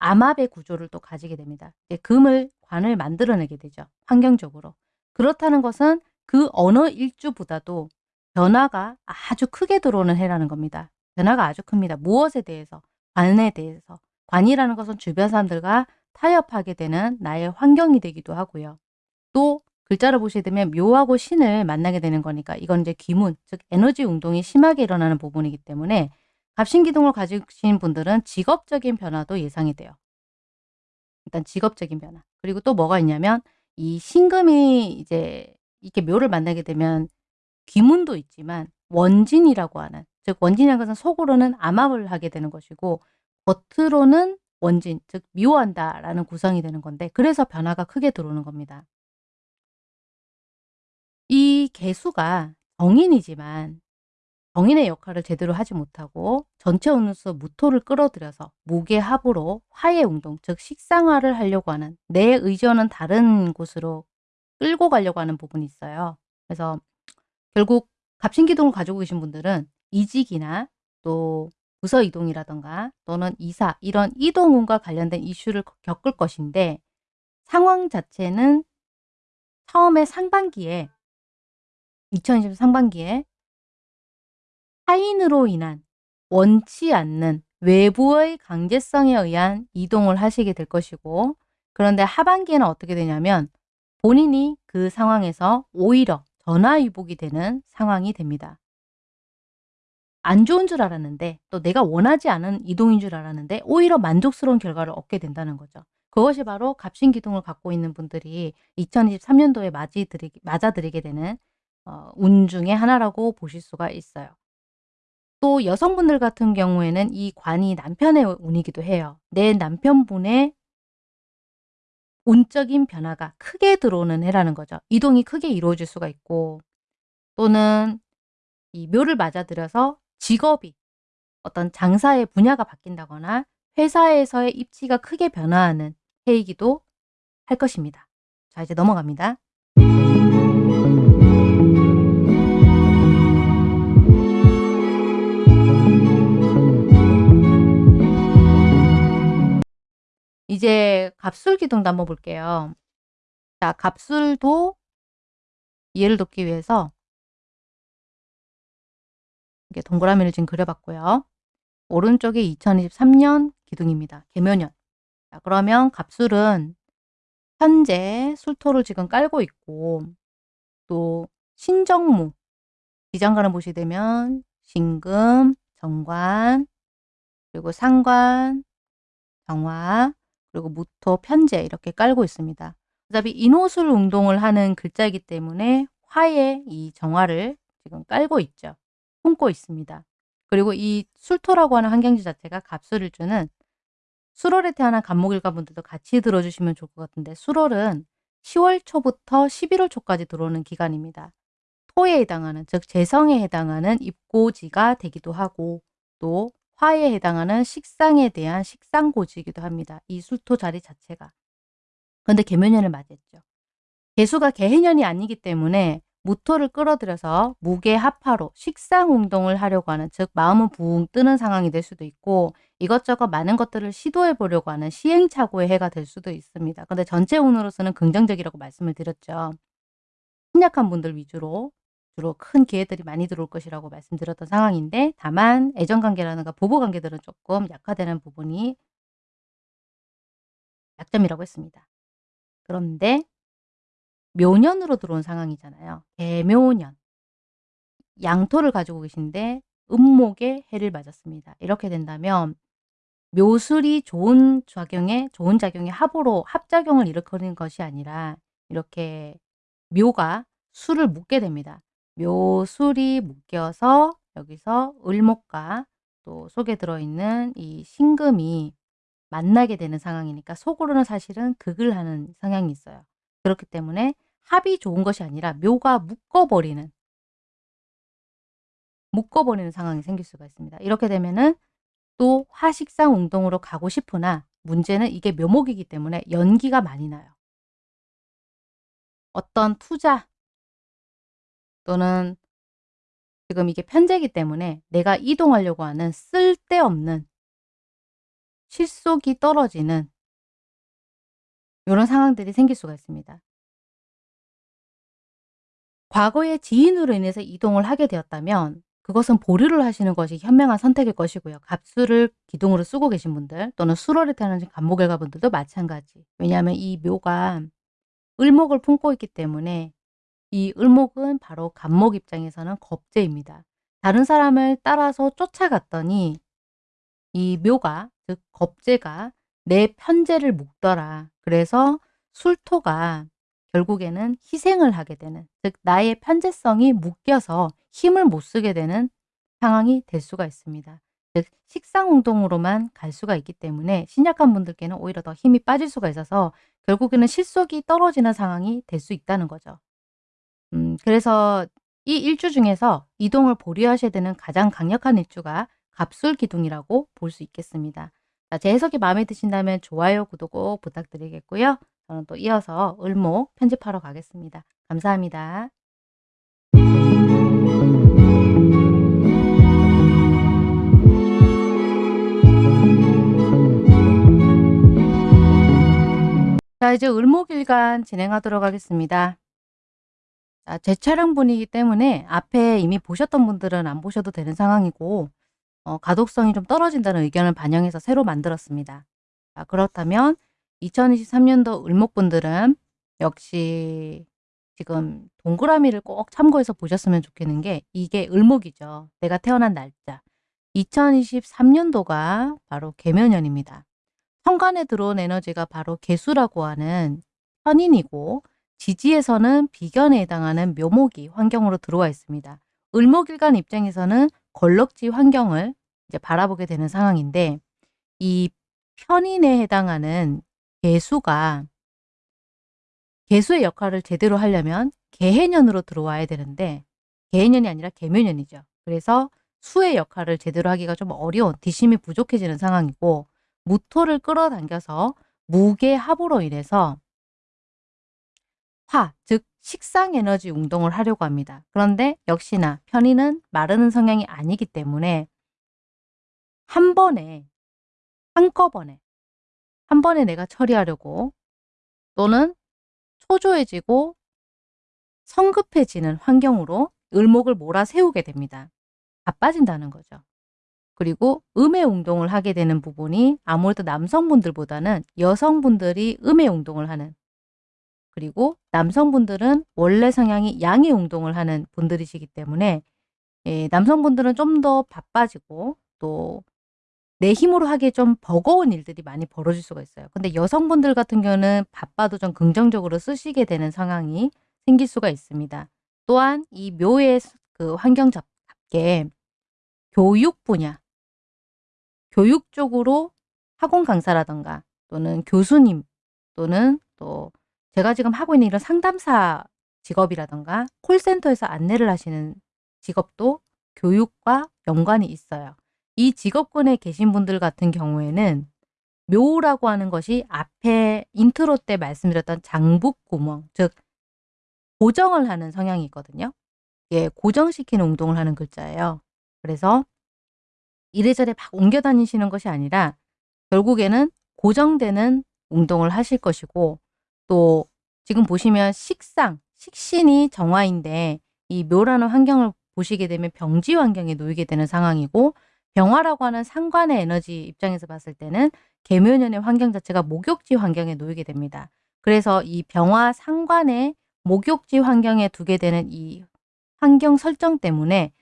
암압의 구조를 또 가지게 됩니다. 금을 관을 만들어내게 되죠. 환경적으로. 그렇다는 것은 그 어느 일주보다도 변화가 아주 크게 들어오는 해라는 겁니다. 변화가 아주 큽니다. 무엇에 대해서? 관에 대해서. 관이라는 것은 주변 사람들과 타협하게 되는 나의 환경이 되기도 하고요. 또 글자를 보시게 되면 묘하고 신을 만나게 되는 거니까 이건 이제 기문, 즉 에너지 운동이 심하게 일어나는 부분이기 때문에 갑신기둥을 가지신 분들은 직업적인 변화도 예상이 돼요. 일단 직업적인 변화. 그리고 또 뭐가 있냐면 이 신금이 이제 이렇게 묘를 만나게 되면 귀문도 있지만 원진이라고 하는 즉 원진이라는 것은 속으로는 암압을 하게 되는 것이고 겉으로는 원진 즉 미워한다 라는 구성이 되는 건데 그래서 변화가 크게 들어오는 겁니다. 이 개수가 정인이지만 정인의 역할을 제대로 하지 못하고 전체 운수 무토를 끌어들여서 무게합으로 화해 운동 즉 식상화를 하려고 하는 내 의지와는 다른 곳으로 끌고 가려고 하는 부분이 있어요. 그래서 결국 갑신기둥을 가지고 계신 분들은 이직이나 또 부서 이동이라던가 또는 이사 이런 이동운과 관련된 이슈를 겪을 것인데 상황 자체는 처음에 상반기에 2020 상반기에 타인으로 인한 원치 않는 외부의 강제성에 의한 이동을 하시게 될 것이고 그런데 하반기에는 어떻게 되냐면 본인이 그 상황에서 오히려 전화위복이 되는 상황이 됩니다. 안 좋은 줄 알았는데 또 내가 원하지 않은 이동인 줄 알았는데 오히려 만족스러운 결과를 얻게 된다는 거죠. 그것이 바로 갑신기둥을 갖고 있는 분들이 2023년도에 맞아들이게 되는 어, 운 중의 하나라고 보실 수가 있어요. 또 여성분들 같은 경우에는 이 관이 남편의 운이기도 해요. 내 남편분의 운적인 변화가 크게 들어오는 해라는 거죠. 이동이 크게 이루어질 수가 있고 또는 이 묘를 맞아들여서 직업이 어떤 장사의 분야가 바뀐다거나 회사에서의 입지가 크게 변화하는 해이기도 할 것입니다. 자 이제 넘어갑니다. 이제 갑술 기둥도 한번 볼게요. 자, 갑술도 이해를 돕기 위해서 이렇게 동그라미를 지금 그려봤고요. 오른쪽에 2023년 기둥입니다. 개묘년. 자, 그러면 갑술은 현재 술토를 지금 깔고 있고 또 신정무 기장관을 보시게 되면 신금, 정관, 그리고 상관, 정화, 그리고 무토, 편제 이렇게 깔고 있습니다. 어차피 인호술 운동을 하는 글자이기 때문에 화의 이 정화를 지금 깔고 있죠. 품고 있습니다. 그리고 이 술토라고 하는 환경지 자체가 갑술을 주는 수월에 태어난 간목일가 분들도 같이 들어주시면 좋을 것 같은데 수월은 10월 초부터 11월 초까지 들어오는 기간입니다. 토에 해당하는 즉 재성에 해당하는 입고지가 되기도 하고 또 화에 해당하는 식상에 대한 식상고지이기도 합니다. 이 술토 자리 자체가. 근데 개묘년을 맞이했죠. 개수가 개해년이 아니기 때문에 무토를 끌어들여서 무게 합파로 식상 운동을 하려고 하는 즉 마음은 붕 뜨는 상황이 될 수도 있고 이것저것 많은 것들을 시도해 보려고 하는 시행착오의 해가 될 수도 있습니다. 근데 전체 운으로서는 긍정적이라고 말씀을 드렸죠. 신약한 분들 위주로 주로 큰 기회들이 많이 들어올 것이라고 말씀드렸던 상황인데 다만 애정관계라든가 부부관계들은 조금 약화되는 부분이 약점이라고 했습니다. 그런데 묘년으로 들어온 상황이잖아요. 개묘년. 양토를 가지고 계신데 음목에 해를 맞았습니다. 이렇게 된다면 묘술이 좋은 작용에 좋은 작용의 합으로 합작용을 일으키는 것이 아니라 이렇게 묘가 술을 묻게 됩니다. 묘술이 묶여서 여기서 을목과 또 속에 들어있는 이 신금이 만나게 되는 상황이니까 속으로는 사실은 극을 하는 성향이 있어요. 그렇기 때문에 합이 좋은 것이 아니라 묘가 묶어버리는 묶어버리는 상황이 생길 수가 있습니다. 이렇게 되면은 또 화식상 운동으로 가고 싶으나 문제는 이게 묘목이기 때문에 연기가 많이 나요. 어떤 투자 또는 지금 이게 편제기 때문에 내가 이동하려고 하는 쓸데없는 실속이 떨어지는 이런 상황들이 생길 수가 있습니다. 과거의 지인으로 인해서 이동을 하게 되었다면 그것은 보류를 하시는 것이 현명한 선택일 것이고요. 갑수를 기둥으로 쓰고 계신 분들 또는 수로를 타는 간목일가 분들도 마찬가지. 왜냐하면 이 묘가 을목을 품고 있기 때문에 이 을목은 바로 간목 입장에서는 겁재입니다. 다른 사람을 따라서 쫓아갔더니 이 묘가 즉 겁재가 내 편재를 묶더라. 그래서 술토가 결국에는 희생을 하게 되는 즉 나의 편재성이 묶여서 힘을 못 쓰게 되는 상황이 될 수가 있습니다. 즉 식상운동으로만 갈 수가 있기 때문에 신약한 분들께는 오히려 더 힘이 빠질 수가 있어서 결국에는 실속이 떨어지는 상황이 될 수 있다는 거죠. 음, 그래서 이 일주 중에서 이동을 보류하셔야 되는 가장 강력한 일주가 갑술 기둥이라고 볼 수 있겠습니다. 자, 제 해석이 마음에 드신다면 좋아요, 구독 꼭 부탁드리겠고요. 저는 또 이어서 을목 편집하러 가겠습니다. 감사합니다. 자, 이제 을목일간 진행하도록 하겠습니다. 자, 제 차량분이기 때문에 앞에 이미 보셨던 분들은 안 보셔도 되는 상황이고 어, 가독성이 좀 떨어진다는 의견을 반영해서 새로 만들었습니다. 자, 그렇다면 2023년도 을목분들은 역시 지금 동그라미를 꼭 참고해서 보셨으면 좋겠는 게 이게 을목이죠. 내가 태어난 날짜. 2023년도가 바로 개묘년입니다. 현관에 들어온 에너지가 바로 개수라고 하는 현인이고 지지에서는 비견에 해당하는 묘목이 환경으로 들어와 있습니다. 을목일간 입장에서는 걸럭지 환경을 이제 바라보게 되는 상황인데 이 편인에 해당하는 개수가 개수의 역할을 제대로 하려면 개해년으로 들어와야 되는데 개해년이 아니라 개묘년이죠. 그래서 수의 역할을 제대로 하기가 좀 어려운 뒷심이 부족해지는 상황이고 무토를 끌어당겨서 무게합으로 인해서 화, 즉 식상 에너지 운동을 하려고 합니다. 그런데 역시나 편의는 마르는 성향이 아니기 때문에 한 번에 한꺼번에 한 번에 내가 처리하려고 또는 초조해지고 성급해지는 환경으로 을목을 몰아세우게 됩니다. 바빠진다는 거죠. 그리고 음의 운동을 하게 되는 부분이 아무래도 남성분들보다는 여성분들이 음의 운동을 하는 그리고 남성분들은 원래 성향이 양의 운동을 하는 분들이시기 때문에 예, 남성분들은 좀 더 바빠지고 또 내 힘으로 하기에 좀 버거운 일들이 많이 벌어질 수가 있어요. 근데 여성분들 같은 경우는 바빠도 좀 긍정적으로 쓰시게 되는 상황이 생길 수가 있습니다. 또한 이 묘의 그 환경답게 교육 분야, 교육 쪽으로 학원 강사라던가 또는 교수님 또는 또 제가 지금 하고 있는 이런 상담사 직업이라던가 콜센터에서 안내를 하시는 직업도 교육과 연관이 있어요. 이 직업군에 계신 분들 같은 경우에는 묘라고 하는 것이 앞에 인트로 때 말씀드렸던 장북구멍, 즉 고정을 하는 성향이 있거든요. 예, 고정시키는 운동을 하는 글자예요. 그래서 이래저래 막 옮겨 다니시는 것이 아니라 결국에는 고정되는 운동을 하실 것이고 또 지금 보시면 식상, 식신이 정화인데 이 묘라는 환경을 보시게 되면 병지 환경에 놓이게 되는 상황이고 병화라고 하는 상관의 에너지 입장에서 봤을 때는 개묘년의 환경 자체가 목욕지 환경에 놓이게 됩니다. 그래서 이 병화 상관의 목욕지 환경에 두게 되는 이 환경 설정 때문에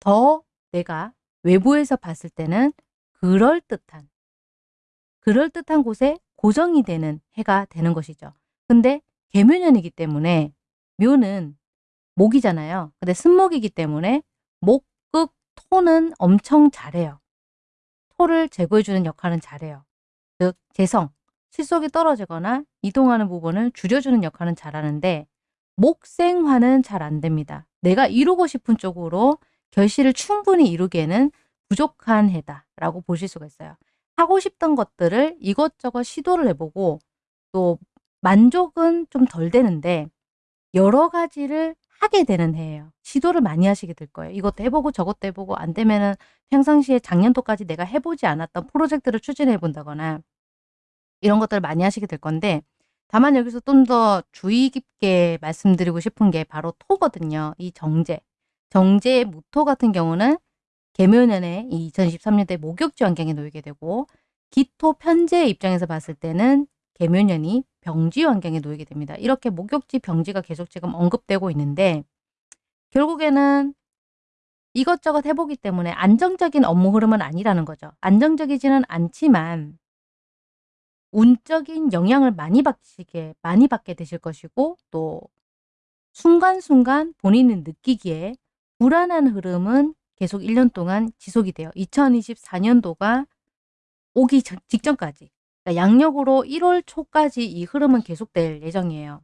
더 내가 외부에서 봤을 때는 그럴듯한 그럴듯한 곳에 고정이 되는 해가 되는 것이죠. 근데 개묘년이기 때문에 묘는 목이잖아요. 근데 쓴목이기 때문에 목 극 토는 엄청 잘해요. 토를 제거해주는 역할은 잘해요. 즉 재성, 실속이 떨어지거나 이동하는 부분을 줄여주는 역할은 잘하는데 목생화는 잘 안됩니다. 내가 이루고 싶은 쪽으로 결실을 충분히 이루기에는 부족한 해다라고 보실 수가 있어요. 하고 싶던 것들을 이것저것 시도를 해보고 또 만족은 좀 덜 되는데 여러 가지를 하게 되는 해예요. 시도를 많이 하시게 될 거예요. 이것도 해보고 저것도 해보고 안 되면은 평상시에 작년도까지 내가 해보지 않았던 프로젝트를 추진해 본다거나 이런 것들을 많이 하시게 될 건데 다만 여기서 좀 더 주의 깊게 말씀드리고 싶은 게 바로 토거든요. 이 정제. 정제의 무토 같은 경우는 개묘년에 2023년대 목욕지 환경에 놓이게 되고 기토 편제의 입장에서 봤을 때는 개묘년이 병지 환경에 놓이게 됩니다. 이렇게 목욕지 병지가 계속 지금 언급되고 있는데 결국에는 이것저것 해보기 때문에 안정적인 업무 흐름은 아니라는 거죠. 안정적이지는 않지만 운적인 영향을 많이 받시게 많이 받게 되실 것이고 또 순간순간 본인이 느끼기에 불안한 흐름은 계속 1년 동안 지속이 돼요. 2024년도가 오기 전- 직전까지 그러니까 양력으로 1월 초까지 이 흐름은 계속될 예정이에요.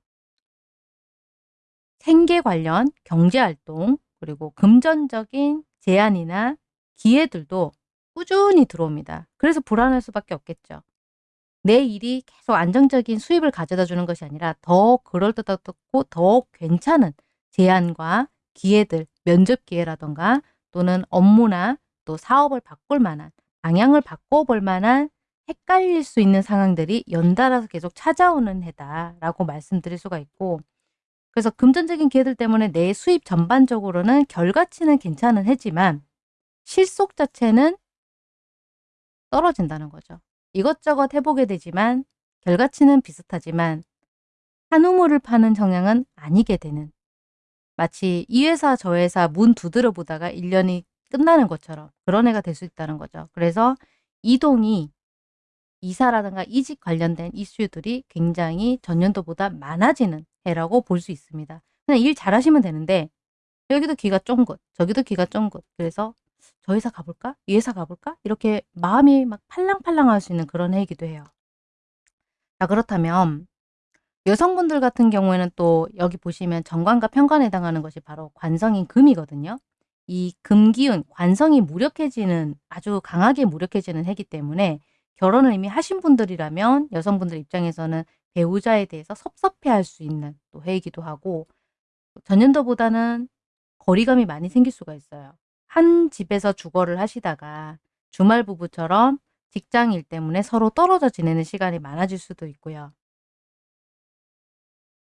생계 관련 경제활동 그리고 금전적인 제안이나 기회들도 꾸준히 들어옵니다. 그래서 불안할 수밖에 없겠죠. 내 일이 계속 안정적인 수입을 가져다 주는 것이 아니라 더 그럴듯하고 더 괜찮은 제안과 기회들, 면접 기회라던가 또는 업무나 또 사업을 바꿀 만한 방향을 바꿔볼 만한 헷갈릴 수 있는 상황들이 연달아서 계속 찾아오는 해다라고 말씀드릴 수가 있고 그래서 금전적인 기회들 때문에 내 수입 전반적으로는 결과치는 괜찮은 해지만 실속 자체는 떨어진다는 거죠. 이것저것 해보게 되지만 결과치는 비슷하지만 한 우물을 파는 성향은 아니게 되는 마치 이 회사 저 회사 문 두드려 보다가 1년이 끝나는 것처럼 그런 애가 될 수 있다는 거죠. 그래서 이동이 이사라든가 이직 관련된 이슈들이 굉장히 전년도보다 많아지는 해라고 볼 수 있습니다. 그냥 일 잘하시면 되는데 여기도 귀가 쫑긋 저기도 귀가 쫑긋 그래서 저 회사 가볼까? 이 회사 가볼까? 이렇게 마음이 막 팔랑팔랑 할 수 있는 그런 해이기도 해요. 자 그렇다면 여성분들 같은 경우에는 또 여기 보시면 정관과 편관에 해당하는 것이 바로 관성인 금이거든요. 이 금기운, 관성이 무력해지는 아주 강하게 무력해지는 해기 때문에 결혼을 이미 하신 분들이라면 여성분들 입장에서는 배우자에 대해서 섭섭해할 수 있는 또 해이기도 하고 전년도보다는 거리감이 많이 생길 수가 있어요. 한 집에서 주거를 하시다가 주말 부부처럼 직장 일 때문에 서로 떨어져 지내는 시간이 많아질 수도 있고요.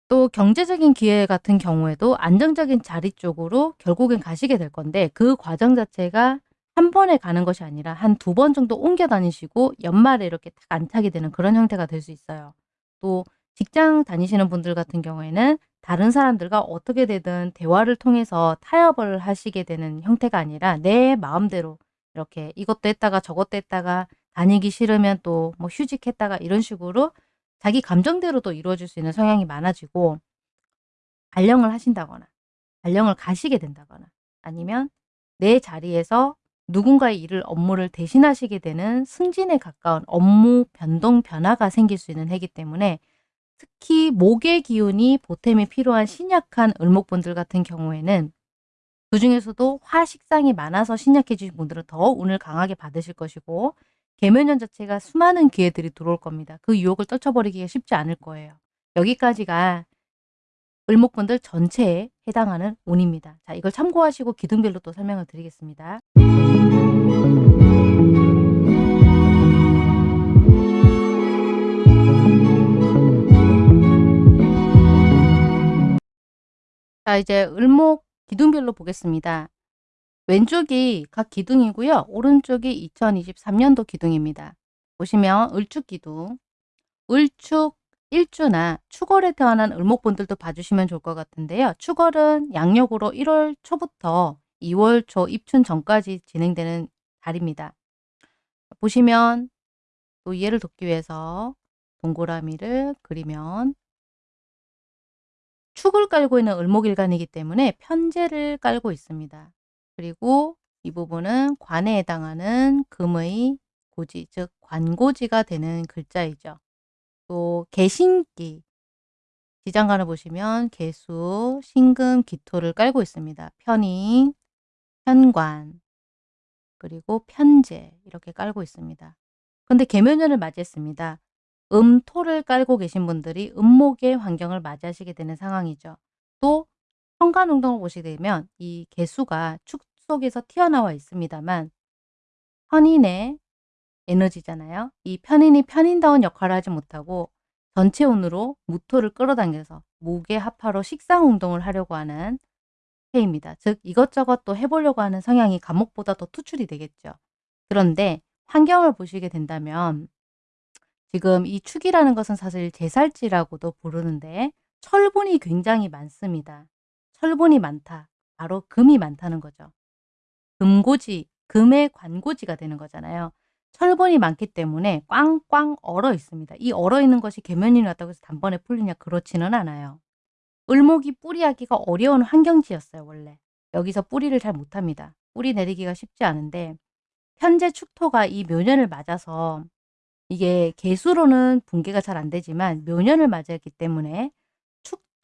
또 경제적인 기회 같은 경우에도 안정적인 자리 쪽으로 결국엔 가시게 될 건데 그 과정 자체가 한 번에 가는 것이 아니라 한 두 번 정도 옮겨 다니시고 연말에 이렇게 딱 안착이 되는 그런 형태가 될 수 있어요. 또 직장 다니시는 분들 같은 경우에는 다른 사람들과 어떻게 되든 대화를 통해서 타협을 하시게 되는 형태가 아니라 내 마음대로 이렇게 이것도 했다가 저것도 했다가 다니기 싫으면 또 뭐 휴직했다가 이런 식으로 자기 감정대로 도 이루어질 수 있는 성향이 많아지고 발령을 하신다거나 발령을 가시게 된다거나 아니면 내 자리에서 누군가의 일을 업무를 대신하시게 되는 승진에 가까운 업무 변동 변화가 생길 수 있는 해기 때문에 특히 목의 기운이 보탬이 필요한 신약한 을목분들 같은 경우에는 그 중에서도 화식상이 많아서 신약해지신 분들은 더 운을 강하게 받으실 것이고 개면년 자체가 수많은 기회들이 들어올 겁니다. 그 유혹을 떨쳐버리기가 쉽지 않을 거예요. 여기까지가 을목분들 전체에 해당하는 운입니다. 자, 이걸 참고하시고 기둥별로 또 설명을 드리겠습니다. 자, 이제 을목 기둥별로 보겠습니다. 왼쪽이 각 기둥이고요. 오른쪽이 2023년도 기둥입니다. 보시면 을축 기둥, 을축 일주나 축월에 태어난 을목분들도 봐주시면 좋을 것 같은데요. 축월은 양력으로 1월 초부터 2월 초 입춘 전까지 진행되는 달입니다. 보시면 또 이해를 돕기 위해서 동그라미를 그리면 축을 깔고 있는 을목일간이기 때문에 편제를 깔고 있습니다. 그리고 이 부분은 관에 해당하는 금의 고지, 즉 관고지가 되는 글자이죠. 또 개신기, 지장간을 보시면 개수, 신금, 기토를 깔고 있습니다. 편인, 편관, 그리고 편제 이렇게 깔고 있습니다. 근데 개묘년을 맞이했습니다. 음토를 깔고 계신 분들이 음목의 환경을 맞이하시게 되는 상황이죠. 또 현관운동을 보시게 되면 이 개수가 축 속에서 튀어나와 있습니다만 편인의 에너지잖아요. 이 편인이 편인다운 역할을 하지 못하고 전체 운으로 무토를 끌어당겨서 무게 합파로 식상 운동을 하려고 하는 해입니다. 즉 이것저것 또 해보려고 하는 성향이 감목보다 더 투출이 되겠죠. 그런데 환경을 보시게 된다면 지금 이 축이라는 것은 사실 제살지라고도 부르는데 철분이 굉장히 많습니다. 철분이 많다. 바로 금이 많다는 거죠. 금고지, 금의 관고지가 되는 거잖아요. 철분이 많기 때문에 꽝꽝 얼어 있습니다. 이 얼어 있는 것이 계면이 났다고 해서 단번에 풀리냐 그렇지는 않아요. 을목이 뿌리하기가 어려운 환경지였어요 원래. 여기서 뿌리를 잘 못합니다. 뿌리 내리기가 쉽지 않은데 현재 축토가 이 묘년을 맞아서 이게 개수로는 붕괴가 잘 안 되지만 묘년을 맞았기 때문에 축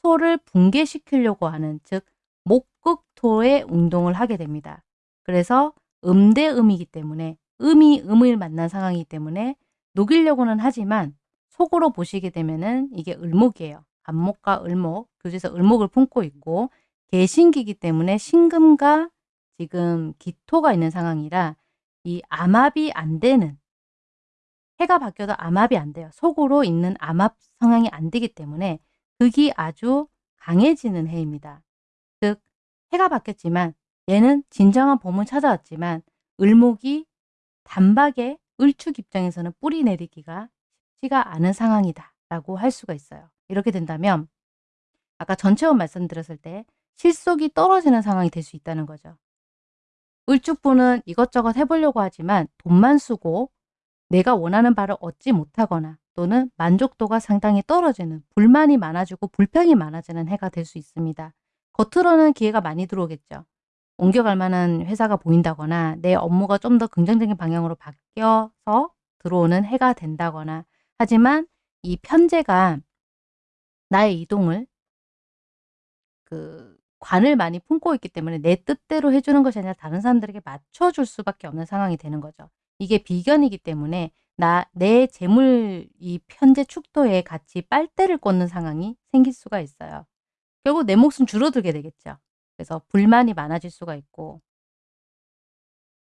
토를 붕괴시키려고 하는 즉 목극토의 운동을 하게 됩니다. 그래서 음대음이기 때문에 음이 음을 만난 상황이기 때문에 녹이려고는 하지만 속으로 보시게 되면은 이게 을목이에요. 간목과 을목, 교재에서 을목을 품고 있고 개신기이기 때문에 신금과 지금 기토가 있는 상황이라 이 암합이 안 되는 해가 바뀌어도 암합이 안 돼요. 속으로 있는 암합 성향이 안 되기 때문에 극이 아주 강해지는 해입니다. 즉 해가 바뀌었지만 얘는 진정한 봄을 찾아왔지만 을목이 단박에 을축 입장에서는 뿌리 내리기가 쉽지가 않은 상황이다 라고 할 수가 있어요. 이렇게 된다면 아까 전체원 말씀드렸을 때 실속이 떨어지는 상황이 될 수 있다는 거죠. 을축부는 이것저것 해보려고 하지만 돈만 쓰고 내가 원하는 바를 얻지 못하거나 또는 만족도가 상당히 떨어지는 불만이 많아지고 불평이 많아지는 해가 될 수 있습니다. 겉으로는 기회가 많이 들어오겠죠. 옮겨갈 만한 회사가 보인다거나 내 업무가 좀 더 긍정적인 방향으로 바뀌어서 들어오는 해가 된다거나 하지만 이 편제가 나의 이동을 그 관을 많이 품고 있기 때문에 내 뜻대로 해주는 것이 아니라 다른 사람들에게 맞춰줄 수밖에 없는 상황이 되는 거죠. 이게 비견이기 때문에 나 내 재물 이 편제 축도에 같이 빨대를 꽂는 상황이 생길 수가 있어요. 결국 내 몫은 줄어들게 되겠죠. 그래서 불만이 많아질 수가 있고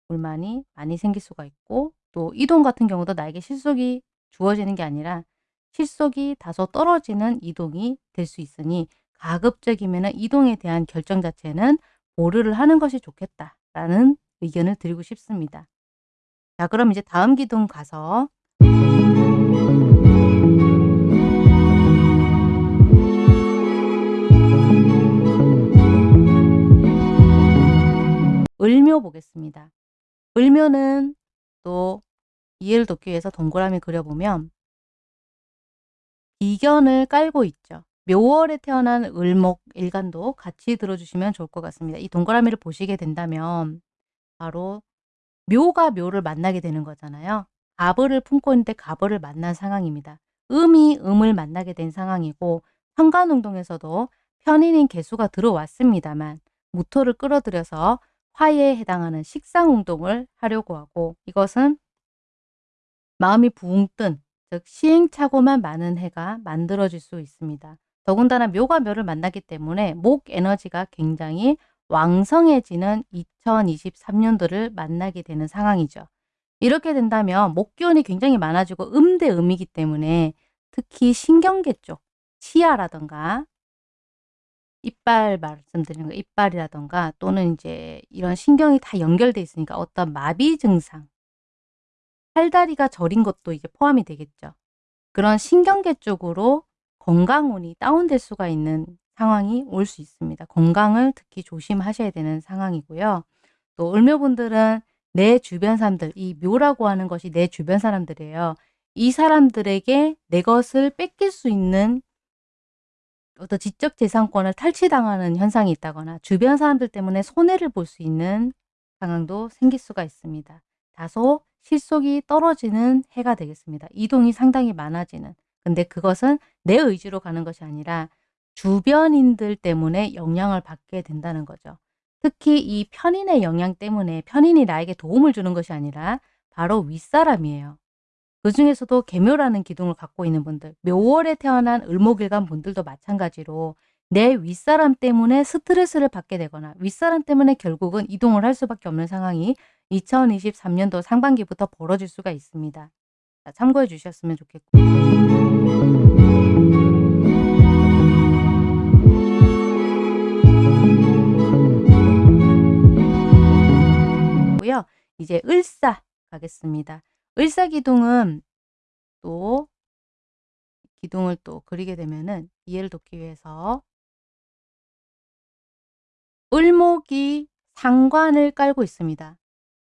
불만이 많이 생길 수가 있고 또 이동 같은 경우도 나에게 실속이 주어지는 게 아니라 실속이 다소 떨어지는 이동이 될 수 있으니 가급적이면 이동에 대한 결정 자체는 보류를 하는 것이 좋겠다라는 의견을 드리고 싶습니다. 자 그럼 이제 다음 기둥 가서 을묘 보겠습니다. 을묘는 또 이해를 돕기 위해서 동그라미 그려보면 비견을 깔고 있죠. 묘월에 태어난 을목 일간도 같이 들어주시면 좋을 것 같습니다. 이 동그라미를 보시게 된다면 바로 묘가 묘를 만나게 되는 거잖아요. 가벌을 품고 있는데 가벌을 만난 상황입니다. 음이 음을 만나게 된 상황이고 현관운동에서도 편인인 개수가 들어왔습니다만 무토를 끌어들여서 화에 해당하는 식상운동을 하려고 하고 이것은 마음이 붕 뜬, 즉 시행착오만 많은 해가 만들어질 수 있습니다. 더군다나 묘가 묘를 만나기 때문에 목 에너지가 굉장히 왕성해지는 2023년도를 만나게 되는 상황이죠. 이렇게 된다면 목기운이 굉장히 많아지고 음대 음이기 때문에 특히 신경계 쪽, 치아라던가 이빨 말씀드리는 거 이빨이라던가 또는 이제 이런 신경이 다 연결돼 있으니까 어떤 마비 증상 팔다리가 저린 것도 이제 포함이 되겠죠. 그런 신경계 쪽으로 건강운이 다운될 수가 있는 상황이 올 수 있습니다. 건강을 특히 조심하셔야 되는 상황이고요. 또 을묘분들은 내 주변 사람들, 이 묘라고 하는 것이 내 주변 사람들이에요. 이 사람들에게 내 것을 뺏길 수 있는 어떤 지적 재산권을 탈취당하는 현상이 있다거나 주변 사람들 때문에 손해를 볼 수 있는 상황도 생길 수가 있습니다. 다소 실속이 떨어지는 해가 되겠습니다. 이동이 상당히 많아지는. 근데 그것은 내 의지로 가는 것이 아니라 주변인들 때문에 영향을 받게 된다는 거죠. 특히 이 편인의 영향 때문에 편인이 나에게 도움을 주는 것이 아니라 바로 윗사람이에요. 그 중에서도 개묘라는 기둥을 갖고 있는 분들, 묘월에 태어난 을목일간 분들도 마찬가지로 내 윗사람 때문에 스트레스를 받게 되거나 윗사람 때문에 결국은 이동을 할 수밖에 없는 상황이 2023년도 상반기부터 벌어질 수가 있습니다. 자, 참고해 주셨으면 좋겠고 이제 을사 가겠습니다. 을사기둥은 또 기둥을 또 그리게 되면은 이해를 돕기 위해서 을목이 상관을 깔고 있습니다.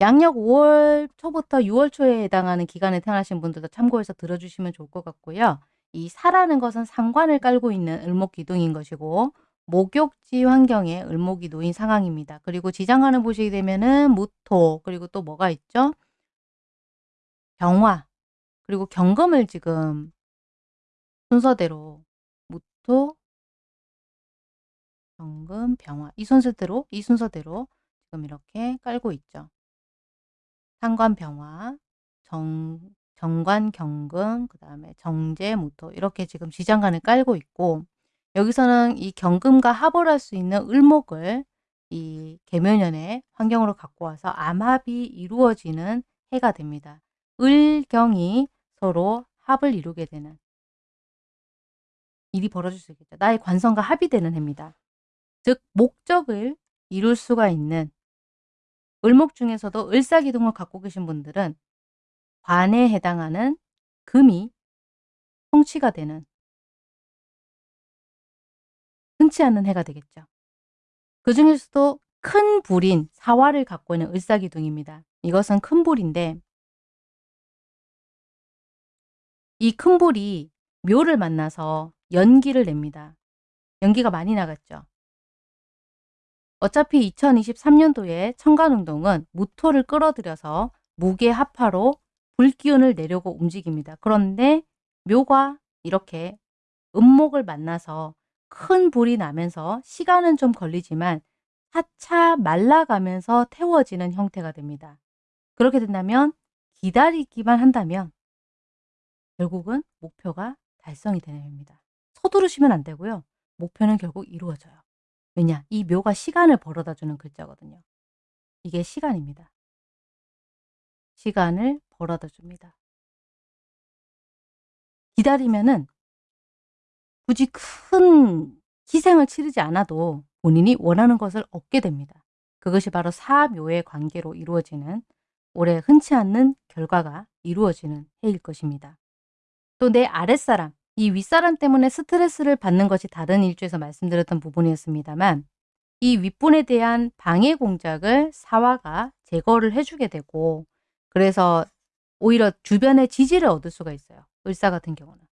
양력 5월 초부터 6월 초에 해당하는 기간에 태어나신 분들도 참고해서 들어주시면 좋을 것 같고요. 이 사라는 것은 상관을 깔고 있는 을목 기둥인 것이고 목욕지 환경에 을목이 놓인 상황입니다. 그리고 지장간을 보시게 되면은 무토 그리고 또 뭐가 있죠? 병화 그리고 경금을 지금 순서대로 무토 경금 병화 이 순서대로 이 순서대로 지금 이렇게 깔고 있죠. 상관 병화 정 정관 경금 그 다음에 정제 무토 이렇게 지금 지장간을 깔고 있고 여기서는 이 경금과 합을 할수 있는 을목을 이 계묘년의 환경으로 갖고 와서 암합이 이루어지는 해가 됩니다. 을경이 서로 합을 이루게 되는 일이 벌어질 수 있겠죠. 나의 관성과 합이 되는 해입니다. 즉 목적을 이룰 수가 있는 을목 중에서도 을사기둥을 갖고 계신 분들은 관에 해당하는 금이 통치가 되는 흔치 않은 해가 되겠죠. 그 중에서도 큰 불인 사화를 갖고 있는 을사기둥입니다. 이것은 큰 불인데 이 큰 불이 묘를 만나서 연기를 냅니다. 연기가 많이 나갔죠. 어차피 2023년도에 청간운동은 무토를 끌어들여서 무게합화로 불기운을 내려고 움직입니다. 그런데 묘가 이렇게 음목을 만나서 큰 불이 나면서 시간은 좀 걸리지만 차차 말라가면서 태워지는 형태가 됩니다. 그렇게 된다면 기다리기만 한다면 결국은 목표가 달성이 되는 해입니다. 서두르시면 안 되고요. 목표는 결국 이루어져요. 왜냐? 이 묘가 시간을 벌어다 주는 글자거든요. 이게 시간입니다. 시간을 벌어다 줍니다. 기다리면은 굳이 큰 희생을 치르지 않아도 본인이 원하는 것을 얻게 됩니다. 그것이 바로 사묘의 관계로 이루어지는 올해 흔치 않는 결과가 이루어지는 해일 것입니다. 또 내 아랫사람, 이 윗사람 때문에 스트레스를 받는 것이 다른 일주에서 말씀드렸던 부분이었습니다만 이 윗분에 대한 방해 공작을 사화가 제거를 해주게 되고 그래서 오히려 주변의 지지를 얻을 수가 있어요. 을사 같은 경우는.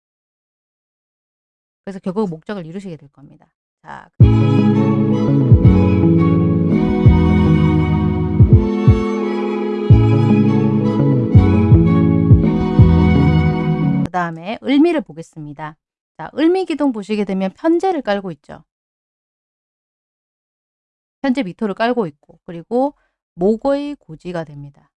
그래서 결국 목적을 이루시게 될 겁니다. 자. 그 다음에 을미를 보겠습니다. 자, 을미기둥 보시게 되면 편제를 깔고 있죠. 편제 미토를 깔고 있고 그리고 목의 고지가 됩니다.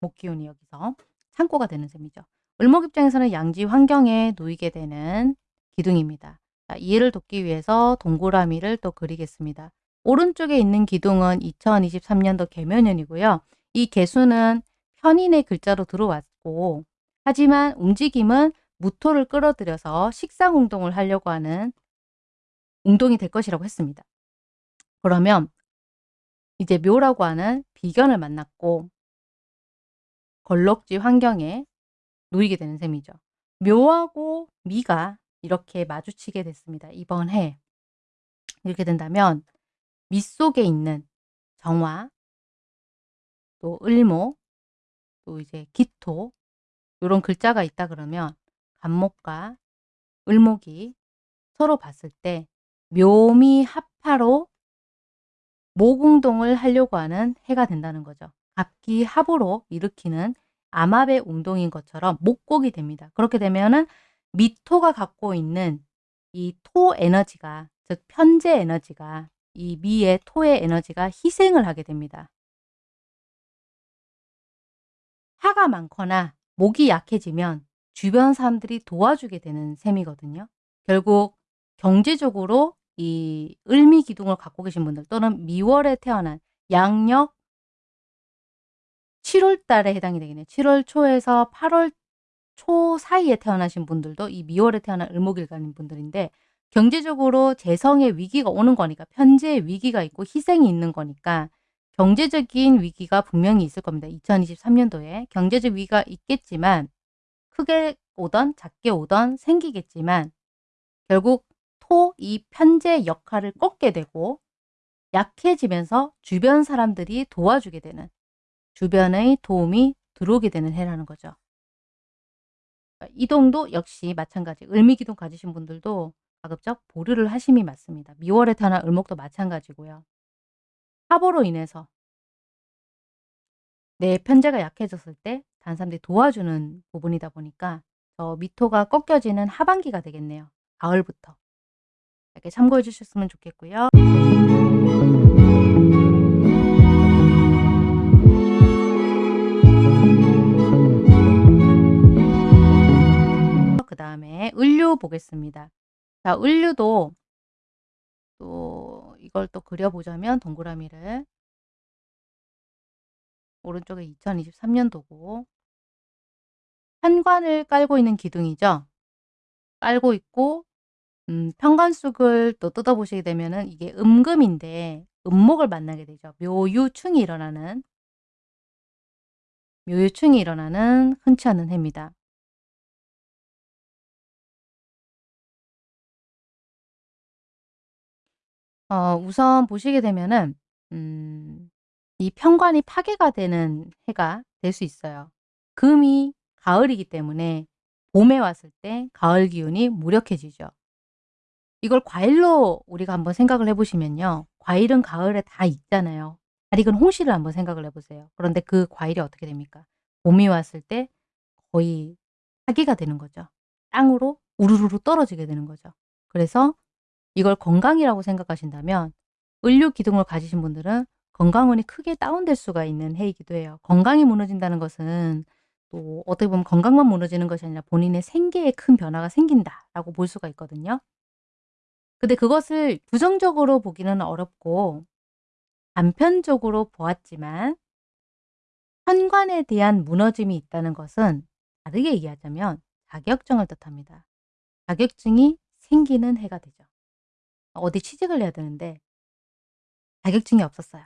목기운이 여기서 창고가 되는 셈이죠. 을목 입장에서는 양지 환경에 놓이게 되는 기둥입니다. 자, 이해를 돕기 위해서 동그라미를 또 그리겠습니다. 오른쪽에 있는 기둥은 2023년도 개묘년이고요. 이 개수는 편인의 글자로 들어왔고 하지만 움직임은 무토를 끌어들여서 식상 운동을 하려고 하는 운동이 될 것이라고 했습니다. 그러면 이제 묘라고 하는 비견을 만났고 걸럭지 환경에 놓이게 되는 셈이죠. 묘하고 미가 이렇게 마주치게 됐습니다. 이번 해. 이렇게 된다면 미 속에 있는 정화, 또 을목, 또 이제 기토 이런 글자가 있다 그러면 간목과 을목이 서로 봤을 때 묘미 합파로 모공동을 하려고 하는 해가 된다는 거죠. 갑기 합으로 일으키는 암압의 운동인 것처럼 목곡이 됩니다. 그렇게 되면은 미토가 갖고 있는 이 토 에너지가 즉 편재 에너지가 이 미의 토의 에너지가 희생을 하게 됩니다. 화가 많거나 목이 약해지면 주변 사람들이 도와주게 되는 셈이거든요. 결국 경제적으로 이 을미 기둥을 갖고 계신 분들 또는 미월에 태어난 양력 7월 달에 해당이 되겠네요. 7월 초에서 8월 초 사이에 태어나신 분들도 이 미월에 태어난 을목일간인 분들인데 경제적으로 재성의 위기가 오는 거니까 편재의 위기가 있고 희생이 있는 거니까 경제적인 위기가 분명히 있을 겁니다. 2023년도에 경제적 위기가 있겠지만 크게 오던 작게 오던 생기겠지만 결국 토 이 편재 역할을 꺾게 되고 약해지면서 주변 사람들이 도와주게 되는 주변의 도움이 들어오게 되는 해라는 거죠. 그러니까 이동도 역시 마찬가지. 을미기둥 가지신 분들도 가급적 보류를 하심이 맞습니다. 미월에 태어난 을목도 마찬가지고요. 사보로 인해서 내 편재가 약해졌을 때 다른 사람들이 도와주는 부분이다 보니까 저 미토가 꺾여지는 하반기가 되겠네요. 가을부터. 이렇게 참고해 주셨으면 좋겠고요. 을류 보겠습니다. 자, 을류도 또 이걸 또 그려보자면 동그라미를 오른쪽에 2023년도고 현관을 깔고 있는 기둥이죠. 깔고 있고 음, 편관숙을 또 뜯어보시게 되면 은 이게 음금인데 음목을 만나게 되죠. 묘유충이 일어나는 묘유충이 일어나는 흔치 않은 해입니다. 어, 우선 보시게 되면은 음, 이 편관이 파괴가 되는 해가 될 수 있어요. 금이 가을이기 때문에 봄에 왔을 때 가을 기운이 무력해지죠. 이걸 과일로 우리가 한번 생각을 해보시면요. 과일은 가을에 다 익잖아요. 잘 익은 홍시를 한번 생각을 해보세요. 그런데 그 과일이 어떻게 됩니까? 봄이 왔을 때 거의 사기가 되는 거죠. 땅으로 우르르르 떨어지게 되는 거죠. 그래서 이걸 건강이라고 생각하신다면 을류 기둥을 가지신 분들은 건강운이 크게 다운될 수가 있는 해이기도 해요. 건강이 무너진다는 것은 또 어떻게 보면 건강만 무너지는 것이 아니라 본인의 생계에 큰 변화가 생긴다라고 볼 수가 있거든요. 근데 그것을 부정적으로 보기는 어렵고 단편적으로 보았지만 현관에 대한 무너짐이 있다는 것은 다르게 얘기하자면 자격증을 뜻합니다. 자격증이 생기는 해가 되죠. 어디 취직을 해야 되는데 자격증이 없었어요.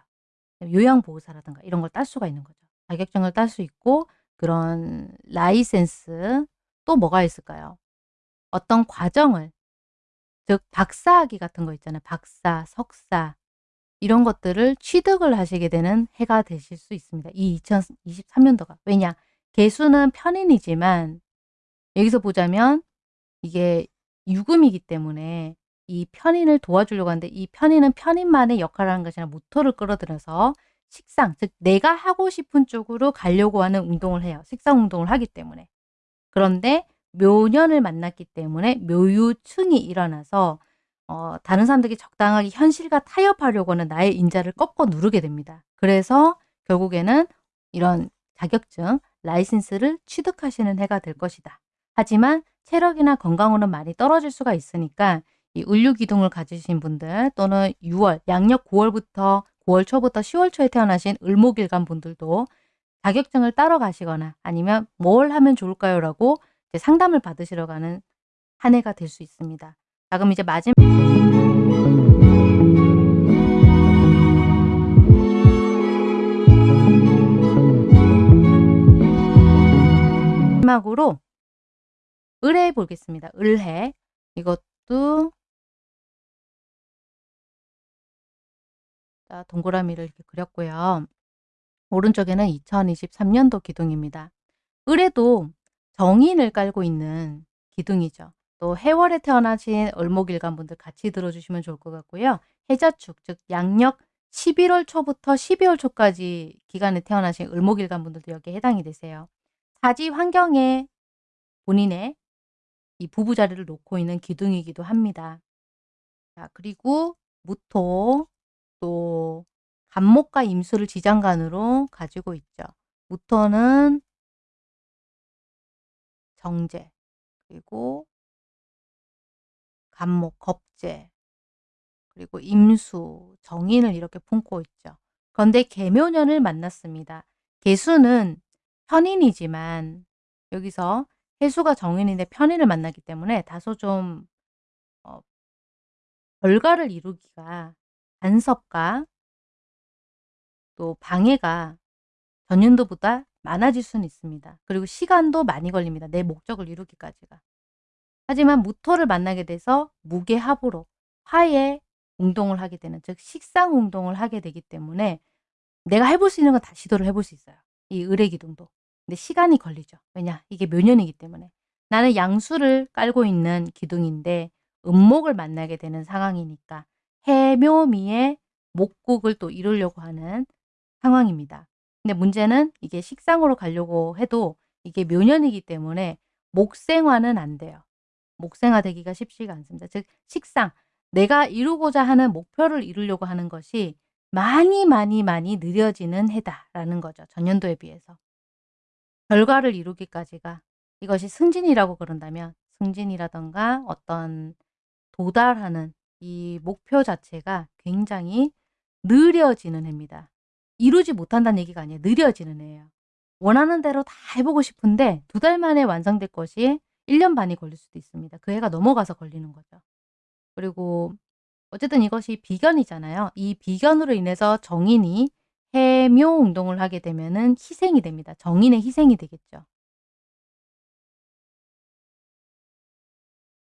요양보호사라든가 이런 걸 딸 수가 있는 거죠. 자격증을 딸 수 있고 그런 라이센스 또 뭐가 있을까요? 어떤 과정을 즉 박사학위 같은 거 있잖아요. 박사, 석사 이런 것들을 취득을 하시게 되는 해가 되실 수 있습니다. 이 2023년도가. 왜냐? 개수는 편인이지만 여기서 보자면 이게 유금이기 때문에 이 편인을 도와주려고 하는데 이 편인은 편인만의 역할을 하는 것이 아니라 모토를 끌어들여서 식상, 즉 내가 하고 싶은 쪽으로 가려고 하는 운동을 해요. 식상 운동을 하기 때문에. 그런데 묘년을 만났기 때문에 묘유층이 일어나서 어, 다른 사람들이 적당하게 현실과 타협하려고 하는 나의 인자를 꺾어 누르게 됩니다. 그래서 결국에는 이런 자격증, 라이센스를 취득하시는 해가 될 것이다. 하지만 체력이나 건강으로는 많이 떨어질 수가 있으니까 이 을류 기둥을 가지신 분들 또는 6월, 양력 9월부터 9월 초부터 10월 초에 태어나신 을목일간 분들도 자격증을 따러 가시거나 아니면 뭘 하면 좋을까요? 라고 상담을 받으시러 가는 한 해가 될 수 있습니다. 자 그럼 이제 마지막 마지막으로 을해 보겠습니다. 을해 이것도 동그라미를 이렇게 그렸고요. 오른쪽에는 2023년도 기둥입니다. 을에도 정인을 깔고 있는 기둥이죠. 또 해월에 태어나신 을목일간 분들 같이 들어주시면 좋을 것 같고요. 해자축, 즉 양력 11월 초부터 12월 초까지 기간에 태어나신 을목일간 분들도 여기에 해당이 되세요. 사지 환경에 본인의 이 부부 자리를 놓고 있는 기둥이기도 합니다. 자, 그리고 무토, 또 간목과 임수를 지장간으로 가지고 있죠. 무토는 정제, 그리고 간목, 겁제, 그리고 임수, 정인을 이렇게 품고 있죠. 그런데 개묘년을 만났습니다. 개수는 편인이지만 여기서 해수가 정인인데 편인을 만났기 때문에 다소 좀 어, 결과를 이루기가 간섭과 또 방해가 전년도보다 많아질 수는 있습니다. 그리고 시간도 많이 걸립니다. 내 목적을 이루기까지가. 하지만 무토를 만나게 돼서 무게합으로 화해 운동을 하게 되는 즉 식상 운동을 하게 되기 때문에 내가 해볼 수 있는 건 다 시도를 해볼 수 있어요. 이 을의 기둥도. 근데 시간이 걸리죠. 왜냐? 이게 묘년이기 때문에. 나는 양수를 깔고 있는 기둥인데 음목을 만나게 되는 상황이니까 해묘미의 목국을 또 이루려고 하는 상황입니다. 근데 문제는 이게 식상으로 가려고 해도 이게 묘년이기 때문에 목생화는 안 돼요. 목생화 되기가 쉽지가 않습니다. 즉 식상, 내가 이루고자 하는 목표를 이루려고 하는 것이 많이 많이 많이 느려지는 해다라는 거죠. 전년도에 비해서. 결과를 이루기까지가 이것이 승진이라고 그런다면 승진이라던가 어떤 도달하는 이 목표 자체가 굉장히 느려지는 해입니다. 이루지 못한다는 얘기가 아니에요. 느려지는 해예요. 원하는 대로 다 해보고 싶은데 두 달 만에 완성될 것이 1년 반이 걸릴 수도 있습니다. 그 해가 넘어가서 걸리는 거죠. 그리고 어쨌든 이것이 비견이잖아요. 이 비견으로 인해서 정인이 해묘 운동을 하게 되면 은 희생이 됩니다. 정인의 희생이 되겠죠.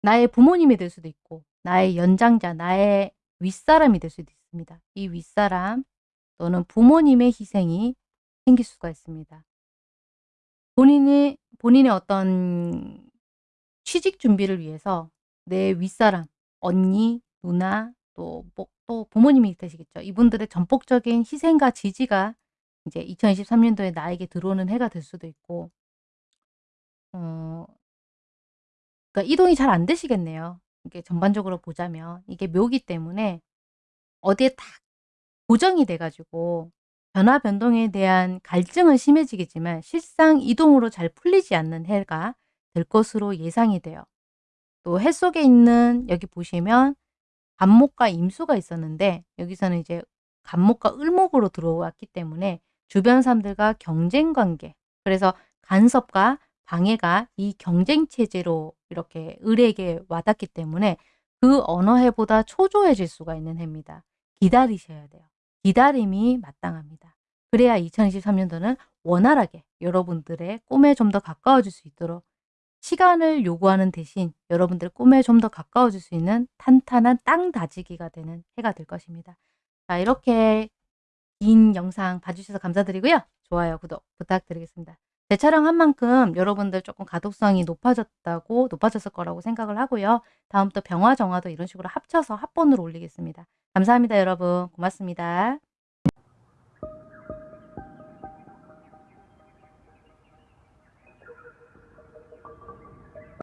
나의 부모님이 될 수도 있고 나의 연장자, 나의 윗사람이 될 수도 있습니다. 이 윗사람 또는 부모님의 희생이 생길 수가 있습니다. 본인이 본인의 어떤 취직 준비를 위해서 내 윗사람, 언니, 누나, 또, 뭐, 또 부모님이 되시겠죠. 이분들의 전폭적인 희생과 지지가 이제 2023년도에 나에게 들어오는 해가 될 수도 있고, 어, 그러니까 이동이 잘 안 되시겠네요. 이게 전반적으로 보자면 이게 묘기 때문에 어디에 딱 고정이 돼가지고 변화 변동에 대한 갈증은 심해지겠지만 실상 이동으로 잘 풀리지 않는 해가 될 것으로 예상이 돼요. 또 해 속에 있는 여기 보시면 간목과 임수가 있었는데 여기서는 이제 간목과 을목으로 들어왔기 때문에 주변 사람들과 경쟁 관계 그래서 간섭과 방해가 이 경쟁 체제로 이렇게 을에게 와닿기 때문에 그 어느 해보다 초조해질 수가 있는 해입니다. 기다리셔야 돼요. 기다림이 마땅합니다. 그래야 2023년도는 원활하게 여러분들의 꿈에 좀 더 가까워질 수 있도록 시간을 요구하는 대신 여러분들 꿈에 좀 더 가까워질 수 있는 탄탄한 땅 다지기가 되는 해가 될 것입니다. 자 이렇게 긴 영상 봐주셔서 감사드리고요. 좋아요, 구독 부탁드리겠습니다. 재촬영한 만큼 여러분들 조금 가독성이 높아졌다고 높아졌을 거라고 생각을 하고요. 다음부터 병화 정화도 이런 식으로 합쳐서 합본으로 올리겠습니다. 감사합니다 여러분. 고맙습니다.